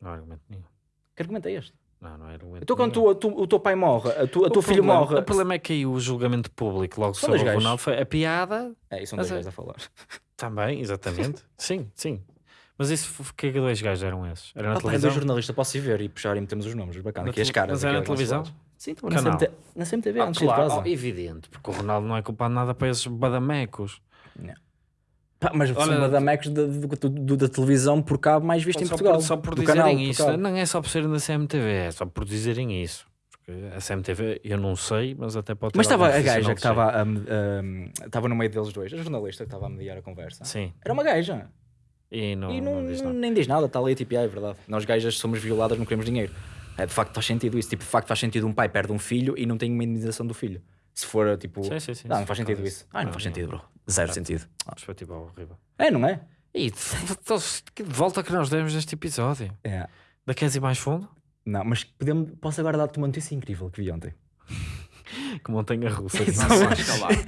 Não há argumento nenhum. Que argumento é este? Não, não é argumento Então, quando tu, tu- o teu pai morre, a tu, a O teu filho problema- morre. O problema é que aí o julgamento público logo São sobre o. Ronaldo foi a piada. É, isso são dois gajos a falar. Também, exatamente. sim, sim. Mas isso, que dois gajos eram esses? Era na Ah, pá, é televisão? dois jornalistas, posso ir ver e puxar e metemos os nomes, bacana. Na Aqui as tele- caras. mas era na televisão? Sim, estava na Canal. CMT, na CMTV, Ah, antes claro, oh, evidente, porque o Ronaldo não é culpado de nada para esses badamecos. Pá, mas Olha- são badamecos da, da televisão por cabo mais visto em Portugal. Por, só por dizerem canal, por isso, cabo. não é só por serem da CMTV, é só por dizerem isso. Porque a CMTV eu não sei, mas até pode ter Mas estava a gaja que estava estava no meio deles dois, a jornalista que estava a mediar a conversa. Sim, Era uma gaja. E não, e não, não diz nada. nem diz nada, está ali tipo, "Ah, é verdade. Nós gajas somos violadas, não queremos dinheiro. É, de facto faz sentido isso. Tipo, de facto faz sentido um pai perde um filho e não tem uma indenização do filho. Se for tipo. Sim, sim, sim. não, não faz sentido isso. Ah, não, faz não. sentido, bro. Zero sentido. Ah. Perspectiva horrível. É, não é? E de, de volta que nós demos neste episódio. É. Da Queres ir mais fundo? Não, mas podemos, posso agora dar-te uma notícia incrível que vi ontem. Que montanha russa. Não.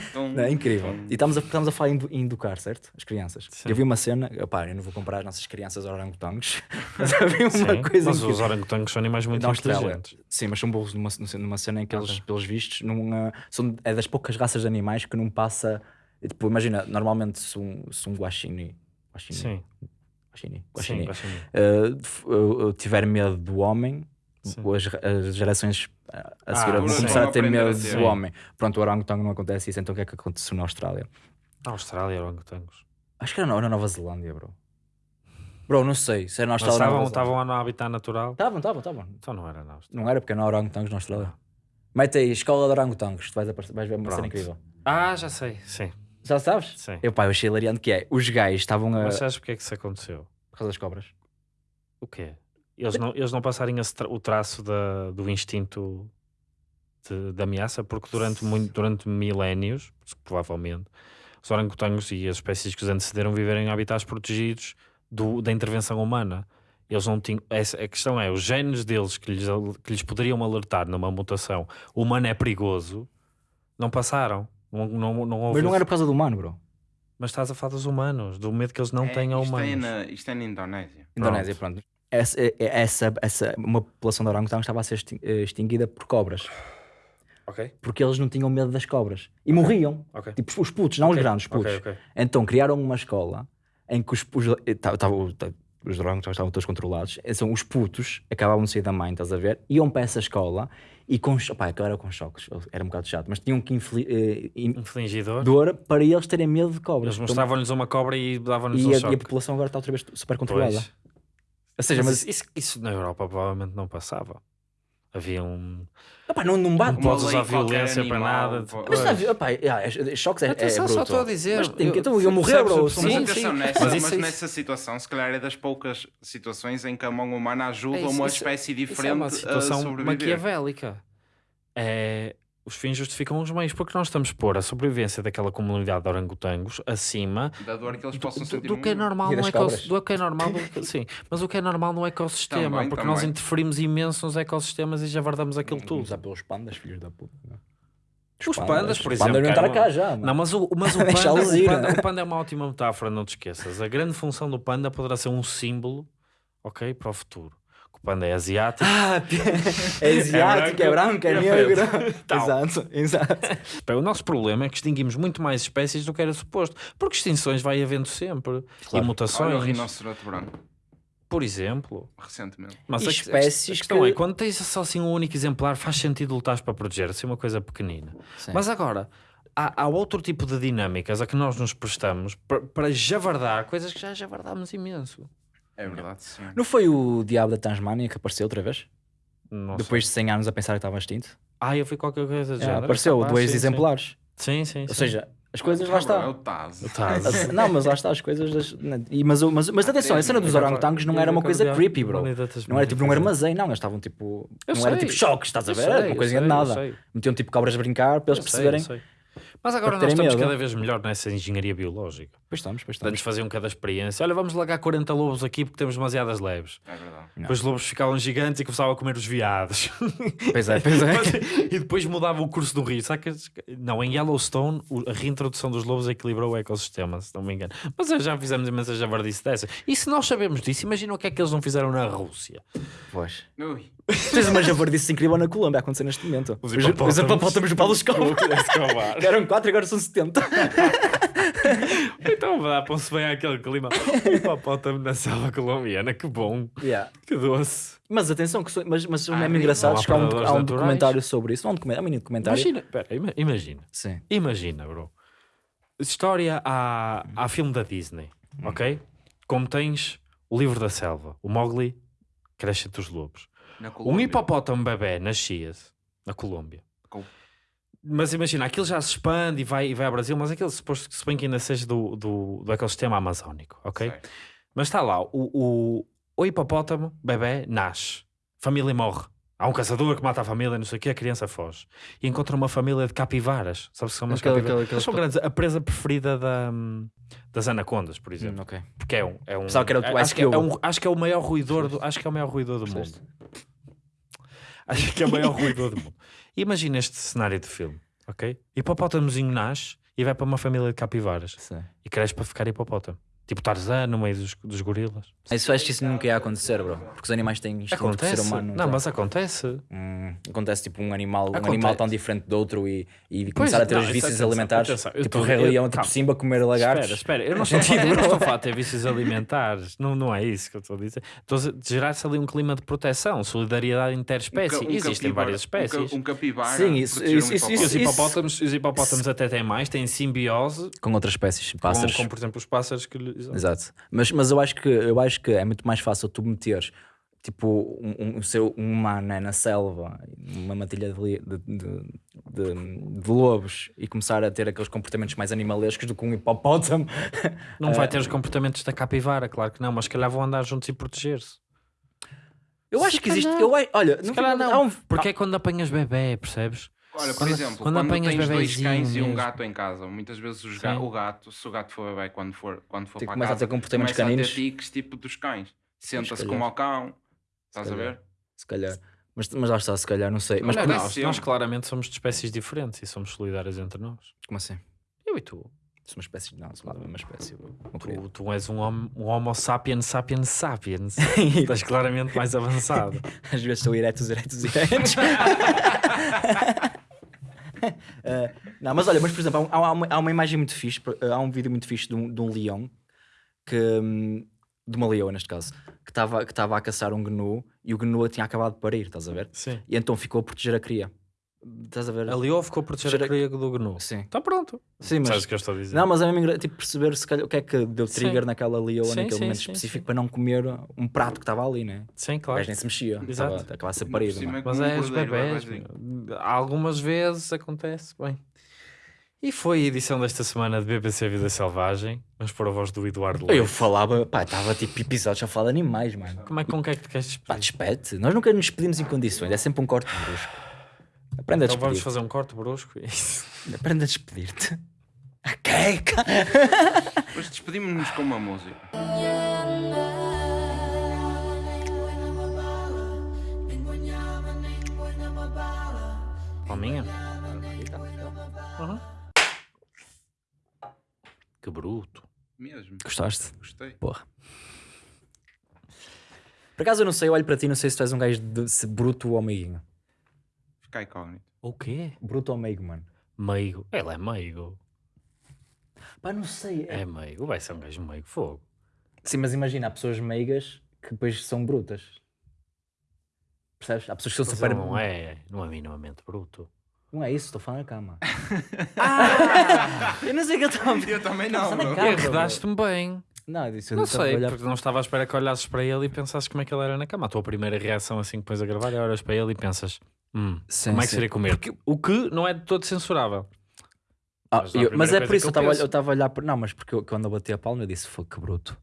Então, Não, é incrível. E estamos a, estamos a falar em, em educar, certo? As crianças. Sim. Eu vi uma cena, opá, eu não vou comprar as nossas crianças orangotangos, mas eu vi uma Sim, coisa mas incrível. os orangotangos são animais muito Austrália. inteligentes. Sim, mas são burros numa, numa cena em que eles, Ok. pelos vistos, numa, são, é das poucas raças de animais que não passa. Tipo, imagina, normalmente se um, se um guaxinim. guaxinim Sim. Guaxinim, Sim, guaxinim. guaxinim. Uh, tiver medo do homem, Sim. As, as gerações uh, a Ah, seguir vão sim. começar a ter medo do homem. Pronto, o orangotango não acontece isso, então o que é que aconteceu na Austrália? Na Austrália, orangotangos. Acho que era na, na Nova Zelândia, bro. Bro, não sei se era na Mas Austrália na estavam, estavam lá no habitat natural? Estavam, estavam, estavam. Então não era na Austrália. Não era porque não há orangotangos na Austrália. Mete aí, escola de orangotangos, tu vais, aparecer- vais ver uma cena incrível. Ah, já sei, sim. Já sabes? sim. Eu, pá, eu achei hilariante que é, os gajos estavam a... Mas sabes porque é que isso aconteceu? Por causa das cobras. O quê? Eles não, eles não passarem tra- o traço da, do instinto de, de ameaça, porque durante, muito, durante milénios, provavelmente, os orangotangos e as espécies que os antecederam viveram em habitats protegidos do- da intervenção humana. Eles não tinham. Essa, a questão é, os genes deles que lhes, que lhes poderiam alertar numa mutação humano é perigoso, não passaram. Não, não, não houve Mas não era por causa do humano, bro. Mas estás a falar dos humanos, do medo que eles não têm a isto, humanos. é na, isto é na Indonésia. Indonésia, pronto. Essa, é- é- essa, essa, uma população de orangotangos estava a ser eh, extinguida por cobras. Ok, Porque eles não tinham medo das cobras. E morriam. ok. Tipo, os putos, não os grandes, os putos. Então criaram uma escola em que os, os, eh, os orangotangos estavam todos controlados. Então os putos acabavam de sair da mãe, estás a ver? Iam para essa escola e com... cho- Pá, aquilo era com choques. Era um bocado chato. Mas tinham que infli- eh, in- Infligidor. dor para eles terem medo de cobras. Eles mostravam-lhes uma cobra e davam-lhes um a, choque. e a população agora está outra vez super controlada. Pois. Ou seja, mas mas, isso, isso- na Europa provavelmente não passava. Havia um. Opá, não, não bate. Não podes usar violência para animal, nada. pô. Mas Pois. sabe, opá, yeah, é- choques é, é Atenção, bruto. só estou a dizer. Mas tem que, eu- então, eu morrer, percebes bro. Sim, Mas Sim, atenção, sim. nessa, Mas mas, isso- isso- nessa situação, se calhar é das poucas situações em que a mão humana ajuda É isso, uma isso- espécie Isso é diferente uma a situação sobreviver. maquiavélica. É, os fins justificam os meios, porque nós estamos a pôr a sobrevivência daquela comunidade de orangotangos acima Da dor que eles do, possam do- sentir do que é normal no ecossistema. Do que é normal, do- sim, mas o que é normal no ecossistema, Também, porque nós também. interferimos imenso nos ecossistemas e javardamos aquilo tudo. Usar pelos pandas, filhos da puta. Os pandas, por Os exemplo. pandas não cara, cá já, mano. Não, mas o, mas o, panda, o, ir, panda, o panda é uma ótima metáfora, não te esqueças. A grande função do panda poderá ser um símbolo, ok, para o futuro. Panda é asiático. Ah, é asiático, é branco, é é negro. Exato, exato. O nosso problema é que extinguimos muito mais espécies do que era suposto. Porque extinções vai havendo sempre. E Claro. mutações, Olha o rinoceronte branco, por exemplo. recentemente. Mas E a, espécies a, a questão que- é, quando tens só assim um único exemplar, faz sentido lutar para proteger, assim uma coisa pequenina. Sim. Mas agora, há, há outro tipo de dinâmicas a que nós nos prestamos para, para javardar coisas que já javardámos imenso. É verdade, sim. Não foi o diabo da Tasmânia que apareceu outra vez? Não Depois de 100 anos a pensar que estava extinto? Ah, eu fui qualquer coisa do É, género. apareceu, Capaz, dois sim, exemplares. Sim, sim. sim, Ou seja, as coisas lá Ah, bro, É está. o Taz. Taz. Não, mas lá está as coisas. Das... e- Mas, o- mas, mas atenção, a cena dos orangotangos não era uma coisa creepy, bro. Não era tipo num armazém, não. Eles estavam tipo. Eu Não era sei. tipo choques, estás a ver? sei, Era uma coisinha sei, de nada. Metiam tipo cobras a brincar para eles eu perceberem. sei. Mas agora nós estamos medo. cada vez melhor nessa engenharia biológica. Pois estamos, pois estamos. faziam cada experiência. Olha, vamos largar 40 lobos aqui porque temos demasiadas leves. É verdade. Depois os lobos ficavam gigantes e começavam a comer os viados. Pois é, pois é. e depois mudava o curso do rio. Sabe que- Não, em Yellowstone a reintrodução dos lobos equilibrou o ecossistema, se não me engano. Mas já fizemos imensa javardice dessa. E se nós sabemos disso, imagina o que é que eles não fizeram na Rússia. Pois. Ui. Tens uma javardice incrível na Colômbia a acontecer neste momento. Os Os hipopótamos. os hipopótamos do Paulo Escobar. Que eram 4 agora são 70. então dá-se bem àquele clima. O hipopótamo na selva colombiana, que bom, Yeah. que doce. Mas atenção, que so- mas, mas Ah, é não engraçado há que há um, há um documentário sobre isso. Há um documentário, há um mini documentário. Imagina, pera, ima- imagina, Sim. imagina, bro. História há, há filme da Disney, Hum. ok? Como tens o livro da selva, o Mowgli cresce entre os lobos. Um hipopótamo bebê nascia-se na Colômbia. Mas imagina, aquilo já se expande e vai, e vai ao Brasil, mas aquilo suposto que bem que ainda seja do, do, do ecossistema amazónico, ok? Sei. Mas está lá, o, o, o hipopótamo bebê nasce, família morre. Há um caçador que mata a família, não sei o que, a criança foge. E encontra uma família de capivaras. Sabes que são umas capivaras? aquele- Eles são grandes. A presa preferida da, das anacondas, por exemplo. Hum, ok. Porque é um. É um Pensava que era o acho, que é, é um, acho que é o maior ruidor do, acho que é o maior ruidor do mundo. Acho que é o maior ruidor do mundo. Imagina este cenário de filme, ok? Hipopótamozinho nasce e vai para uma família de capivaras Sim. e cresce para ficar hipopótamo. Tipo Tarzan no meio dos, dos gorilas. Isso acho que isso nunca ia acontecer, bro. Porque os animais têm instinto de ser humano. não, tá? mas acontece. Hum, acontece tipo um animal, um Acontece. animal tão diferente do outro e, e começar a ter não, os isso- vícios atenção, alimentares. atenção, eu tipo tô- o Rei Leão, tipo calma. Simba comer lagartos. Espera, espera, eu não estou, a falar, eu não estou a falar de ter vícios alimentares, não, não é isso que eu estou a dizer. Estou a gerar-se ali um clima de proteção, solidariedade interespécie. Um ca- um Existem capibara- várias um ca- espécies. Um, capibara. Sim, isso- um isso- isso- E os hipopótamo. hipopótamos, os hipopótamos até têm mais, têm simbiose Com outras espécies, com, pássaros. com, por exemplo, os pássaros que lhes. Exato. Mas, mas eu, acho que, eu acho que é muito mais fácil tu meteres tipo um, um, seu, um humano né, na selva, uma matilha de, de, de, de- de lobos e começar a ter aqueles comportamentos mais animalescos do que um hipopótamo. Não vai ter os comportamentos da capivara, claro que não, mas se calhar vão andar juntos e proteger-se. Eu acho Se que existe. Eu, olha, Se no calhar não, um- porque é quando apanhas bebê, percebes? Olha, por Quando- exemplo, quando quando, apanhas tens dois cães e um mesmo. gato em casa, muitas vezes os ga- o gato, se o gato for bebê, quando for, quando for Tipo, para começa a casa, ter comportamentos começa caninos. a ter tiques tipo dos cães. Senta-se como ao cão, estás a ver? Se calhar. Mas, mas lá está, se calhar, não sei. Mas Olha, por- não, nós, sim. nós claramente somos de espécies diferentes e somos solidários entre nós. como assim? Eu e tu. Sou uma espécie. Não, sou uma espécie. Não queria. Tu, tu és um, hom- um homo sapiens sapiens sapiens. Estás claramente mais avançado. Às vezes estou eretos, eretos, eretos. Eh, não, mas olha, mas por exemplo, há, há uma, há uma imagem muito fixe, eh, há um vídeo muito fixe de um, de um leão, que, hum, de uma leoa neste caso, que estava que estava a caçar um gnu e o gnu tinha acabado de parir, estás a ver? Sim. E então ficou a proteger a cria. Estás a ver? A Leo ficou a proteger a cria do gnu. Sim. Está pronto. Sim, mas- Sabes o que eu estou a dizer? Não, mas é mesmo tipo perceber se calhar, o que é que deu Sim. trigger naquela leoa Sim, naquele sim, momento sim, específico sim. para não comer um prato que estava ali, né? Sim, O claro. gajo nem se mexia, Exato. estava acabava a ser parido. é? Mas um é os bebés. Algumas vezes acontece. Bem. E foi a edição desta semana de BBC Vida Selvagem. Vamos pôr a voz do Eduardo Eu Leite. falava, pá, estava tipo episódios a falar de animais, mano. Como é, com que é que te queres Pá, despedir? despede Nós nunca nos despedimos em condições, é sempre um corte brusco. Aprenda a Então vamos fazer um corte brusco. Isso. Aprenda a despedir-te. Ok, Depois despedimos-nos com uma música. Palminha? Uhum. Que bruto. Mesmo. Gostaste? Gostei. Porra. Por acaso eu não sei, eu olho para ti não sei se tu és um gajo de bruto ou meiguinho. Fica incógnito. O quê? Bruto ou meigo, mano? Meigo. Ele é meigo. Pá, não sei. É meigo. Vai ser um gajo meigo. Fogo. Sim, mas imagina, há pessoas meigas que depois são brutas. Percebes? Há pessoas que são Mas super. não é, não é minimamente bruto. Não é isso, estou falando na cama. ah! Eu não sei o que eu estava. Eu também não, bro. arredaste-me bem. Não, disse eu Não a sei, olhar- porque não estava à espera que olhasses para ele e pensasses como é que ele era na cama. A tua primeira reação assim que depois a gravar é olhas para ele e pensas hum, Sim, como é que sim. seria comer? O que não é de todo censurável. Ah, Mas é eu- mas é por isso eu estava penso. eu estava a olhar para. Não, mas porque eu, quando eu bati a palma eu disse foi que bruto.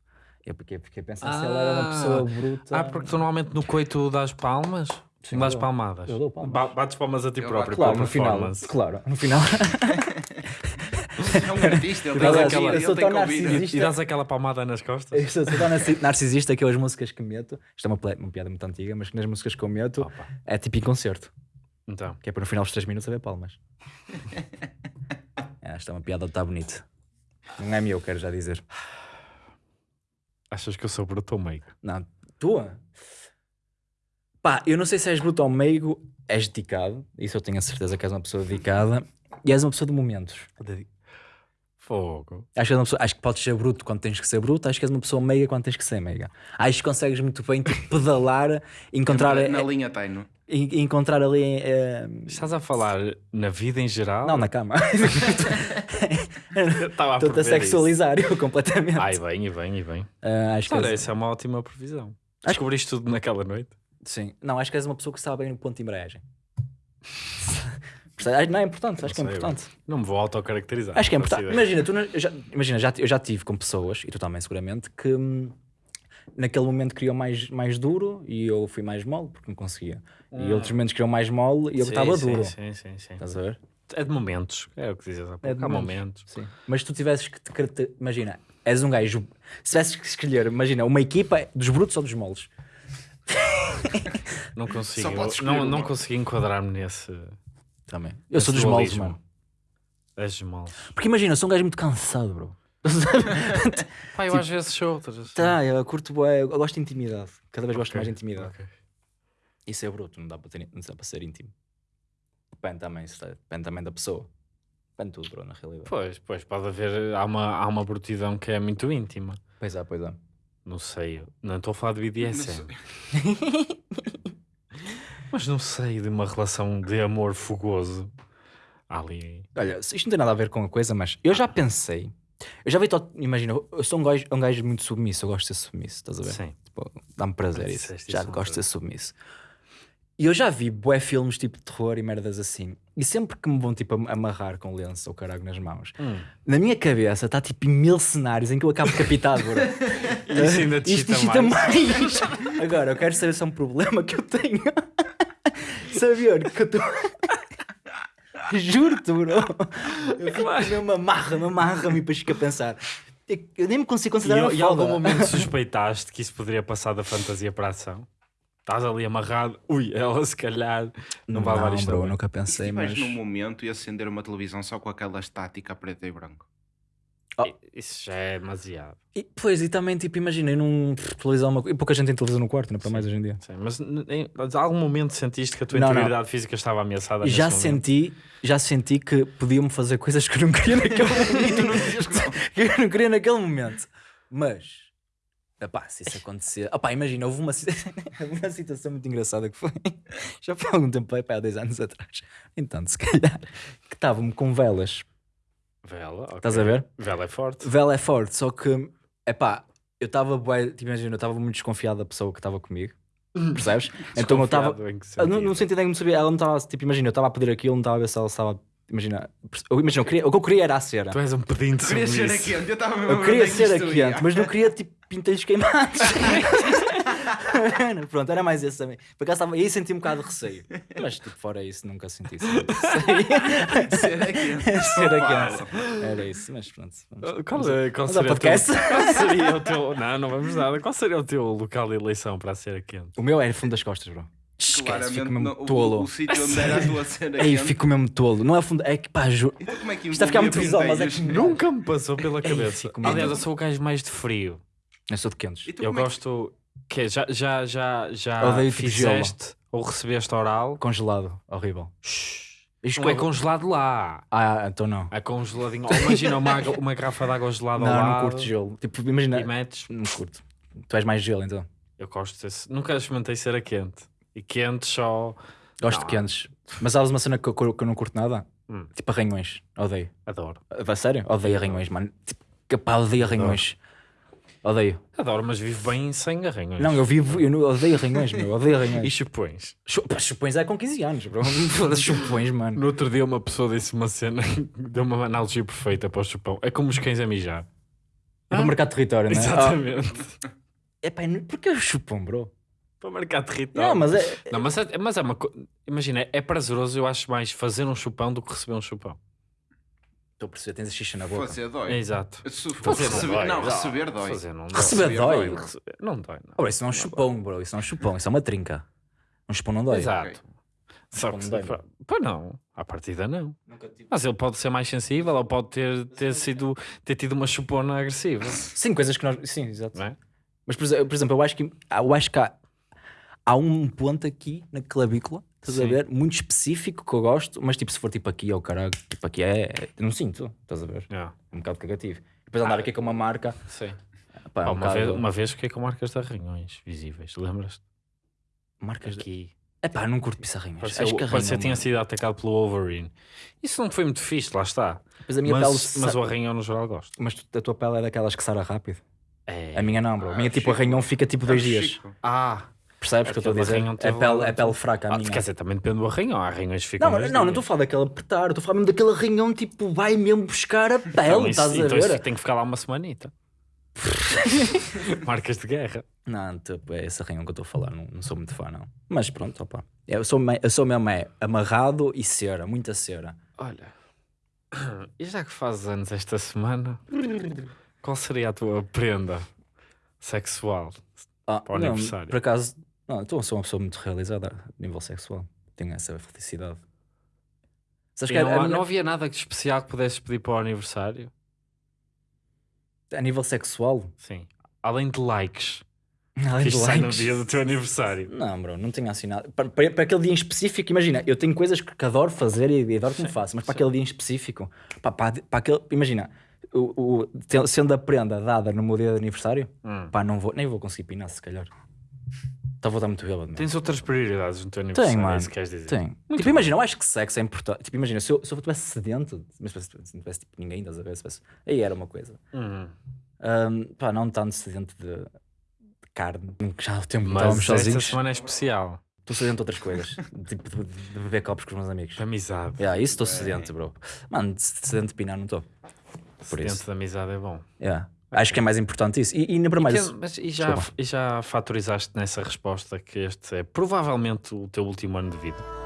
Eu fiquei, fiquei a pensar se ela era uma Ah. pessoa bruta. Ah, porque tu normalmente no coito das palmas, Sim, das palmadas. Eu dou palmas. Ba- Bates palmas a ti Eu próprio. Claro, no final. Claro, no final. É um artista, ele Eu tem aquela- eu sou tão narcisista. E dás aquela palmada nas costas? Eu sou, sou tão narci- narcisista que eu as músicas que meto. Isto é uma, uma piada muito antiga, mas que nas músicas que eu meto Opa. é tipo em concerto. Então, Que é para no final dos 3 minutos haver palmas. é, esta é uma piada, está bonito. Não é meu, quero já dizer. achas que eu sou bruto ou meigo? Não, tua? Pá, eu não sei se és bruto ou meigo, és dedicado. Isso eu tenho a certeza que és uma pessoa dedicada. E és uma pessoa de momentos. Fogo. Acho que, uma pessoa- acho que podes ser bruto quando tens que ser bruto. Acho que és uma pessoa meiga quando tens que ser meiga. Acho que consegues muito bem tipo, pedalar, encontrar, Na, na linha en- encontrar ali. eh, Estás a falar na vida em geral? não, na cama. Estava a Estou-te a prever isso. sexualizar eu completamente. Ai, bem, e bem, e bem. Ah, acho que Olha, és- isso é uma ótima previsão. Descobriste tudo naquela noite? Sim. Não, acho que és uma pessoa que sabe bem no ponto de embreagem. Percebes? Não, é importante, acho que é importante. Não me vou autocaracterizar. Acho que é importante. Imagina, tu, já, imagina já, eu já tive com pessoas, e tu também seguramente, que hum, naquele momento queriam mais, mais duro e eu fui mais mole porque não conseguia. E outros momentos queriam mais mole e eu estava duro. Sim, sim, sim. Estás a ver? É de momentos. É o que dizes há pouco. É de Há momentos. momentos. Sim. Mas se tu tivesses que te Imagina, és um gajo. Se tivesses que escolher, imagina, uma equipa dos brutos ou dos moles. Não consigo. Não, não consigo enquadrar-me nesse. Também. Eu sou dos dualismo. mano. És dos moles. Porque imagina, eu sou um gajo muito cansado, bro. Pá, eu às vezes sou outras. tá, eu curto bué, eu gosto de intimidade. Cada vez gosto Ok, mais de intimidade. ok. Isso é bruto, não dá para, ter, não dá para ser íntimo. Depende também, se- depende também da pessoa. Depende de tudo, bro, na realidade. Pois, pois, pode haver. Há uma, há uma brutidão que é muito íntima. Pois é, pois é. Não sei, não estou a falar de BDSM. Mas não sei de uma relação de amor fogoso. Ali. Olha, isto não tem nada a ver com a coisa, mas eu já pensei. Eu já vi, to- imagina, eu sou um gajo, um gajo muito submisso, eu gosto de ser submisso, estás a ver? Sim. Tipo, Dá-me prazer Ah, isso. disseste Já isso gosto de ser submisso. E eu já vi bué filmes tipo de terror e merdas assim. E sempre que me vão tipo am- amarrar com lenço ou caralho nas mãos, Hum. na minha cabeça está tipo em mil cenários em que eu acabo decapitado, bro. Isso ainda te Isto mais. mais. Agora, eu quero saber se é um problema que eu tenho. Saber que estou. Juro-te, bro. Eu fico mesmo amarra-me, amarra-me e depois fico a pensar. Eu nem me consigo E, considerar uma e em algum momento suspeitaste que isso poderia passar da fantasia para a ação? Estás ali amarrado, ui, ela se calhar não, vai levar isto bro, nunca E se pensei, mas... estiveres num momento e acender uma televisão só com aquela estática preta e branco? I- Isso já é demasiado. E, pois, e também, tipo, imaginei num televisão, uma... e pouca gente tem televisão no quarto, não é para mais hoje em dia. Sim, mas em em algum momento sentiste que a tua Não, não. integridade física estava ameaçada? já nesse momento? senti, já senti que podiam-me fazer coisas que eu não queria naquele momento. que eu não queria naquele momento. Mas, epá, se isso acontecer. Opá, imagina, houve uma, situ- uma situação muito engraçada que foi. Já foi há algum tempo, epá, há 10 anos atrás. Então, se calhar, que estavam com velas. Vela, ok. Estás a ver? Vela é forte. Vela é forte, só que, epá, eu estava, tipo, imagina, eu estava muito desconfiado da pessoa que estava comigo. Percebes? então eu estava. Ah, No, sentido? em que não sabia, ela não estava, tipo, imagina, eu estava a pedir aquilo, não estava a ver se ela estava, imagina, eu, imagina, eu queria, o que eu queria era a cera. Tu és um pedinte Queria ser submisso. quente, eu Eu a ver queria é ser a quente, mas não queria, tipo, pintelhos queimados. Pronto, era mais esse também. Por acaso estava aí senti um bocado de receio. Mas, tipo, fora isso, nunca senti isso. Ser a quente. ser a quente. Era isso, mas pronto. vamos- Qual, vamos- é, qual, seria o teu, qual seria o teu. Não, não vamos nada. Qual seria o teu local de eleição para a cera quente? O meu era fundo das costas, bro. Esquece, Claramente, fico mesmo não- o- tolo. O, o sítio onde era a tua cena quente. fico mesmo tolo. Não é fundo, é que pá, ju... Então como é que Isto vai ficar muito visual, mas é que Nunca me passou pela cabeça. Aliás, eu sou o gajo mais de frio. eu sou de quentes. E Eu é que- gosto. Que já, já, já, já Odeio tipo fizeste ou recebeste oral? Congelado, horrível. Isto Não é que- congelado lá. Ah, então não. É congeladinho. Imagina uma, uma garrafa de água gelada ao Não, lado não curto gelo. Tipo, imagina. e metes. Não curto. Tu és mais gelo então. Eu gosto desse. Nunca experimentei cera quente. E quente só. Gosto Não. de quentes. Mas sabes uma cena que eu, que eu não curto nada? Hum. Tipo arranhões. Odeio. Adoro. A sério? Odeio arranhões, mano. Tipo, pá, odeio arranhões. Odeio. Adoro, mas vivo bem sem arranhões. Não, eu vivo, eu não, odeio arranhões, meu. Odeio E arranhões. chupões. Chu- pá, Chupões é com 15 anos, bro. Chupões, mano. No outro dia uma pessoa disse uma cena, deu uma analogia perfeita para o chupão. É como os cães a mijar. É para marcar território, não é? Exatamente. É pá, porquê o chupão, bro? Para marcar território. Não, mas é. Não, mas é, mas é uma coisa. Imagina, é prazeroso, eu acho mais fazer um chupão do que receber um chupão. Estou a perceber, tens a xixa na boca. Fazer dói. É exato. Se for Fazer receber- dói. não, receber dói. Fazer não dói. Receber Receber dói. dói. Receber- Não dói, não. Oh, isso não é um chupão, bro. Isso não é um chupão, isso é uma trinca. Um chupão não dói. Exato. Só que Não se dói, Pois não, à partida não. Mas ele pode ser mais sensível ou pode ter, ter, sido, ter tido uma chupona agressiva. Sim, coisas que nós. Sim, exato. Não é? Mas, por exe- por exemplo, eu acho que, eu acho que há, há um ponto aqui na clavícula, estás a ver? Muito específico que eu gosto, mas tipo, se for tipo aqui, ao caralho, tipo aqui é. é- não sinto, estás a ver? Yeah. É um bocado cagativo. Depois andar Ah, aqui com uma marca. Sim. Pá, é um uma, bocado- vez, uma vez fiquei com marcas de arranhões visíveis, lembras-te? Marcas de. Aqui. É pá, não curto pisarrinhas. Parecia, Acho que parecia tinha mano. sido atacado pelo Wolverine. Isso não foi muito fixe, lá está. Depois a minha pele. Mas, mas sa- o arranhão no geral gosto. Mas tu- a tua pele é daquelas que sara rápido. É. A minha não, bro. A minha Ah, tipo Chico. arranhão fica tipo dois Ah, dias. Chico. Ah, Percebes o que eu estou a dizer? É teve pele, é pele fraca a ah, minha. quer dizer, também depende do arranhão. Há arranhões que ficam Não, não, não estou a falar daquele apertar, estou a falar mesmo daquele arranhão tipo vai mesmo buscar a pele, Então, isso- estás a então isso tem que ficar lá uma semanita. Marcas de guerra. Não, tipo, é esse arranhão que eu estou a falar, não, não sou muito fã, não. Mas pronto, opa. Eu sou, eu sou mesmo é, amarrado e cera, muita cera. Olha, e já que fazes anos esta semana, qual seria a tua prenda sexual? Ah, Para o não, aniversário. Por acaso, não, então sou uma pessoa muito realizada a nível sexual. Tenho essa felicidade. Sabes E que a- não, a há- minha- não havia nada de especial que pudesses pedir para o aniversário? a nível sexual, Sim. Além de likes. além Que de isto sai no likes. dia do teu aniversário. Não, bro, não tenho assim nada. Para, para, para aquele dia em específico, imagina, eu tenho coisas que, que adoro fazer e, e adoro que me faço, mas para aquele dia em específico, pá, pá, para aquele, imagina, o, o- te- sendo a prenda dada no meu dia de aniversário, Hum. pá, não vou, nem vou conseguir pinar, se calhar. Então vou estar muito bêbado. mano. Tens outras prioridades no teu aniversário. Tem, é mano. isso que queres dizer? Tem. Tipo, imagina, eu acho que sexo é importante. Tipo, imagina, se eu, se eu tivesse sedento, mas se não tivesse tipo, ninguém, estás a ver? Se tivesse- aí era uma coisa. Hum. Ahm, pá, não tanto sedento de, de carne, que já há o tempo que Mas estávamos esta sozinhos. semana é especial. Estou sedento de outras coisas, tipo de, de beber copos com os meus amigos. De amizade. Yeah, isso estou sedento, bro. Mano, de sedento de pinar não estou. Por Dentro isso. da amizade é bom. Yeah. Acho que é mais importante isso. E, e na primeira. Que- mas e já, Desculpa. e já fatorizaste nessa resposta que este é provavelmente o teu último ano de vida?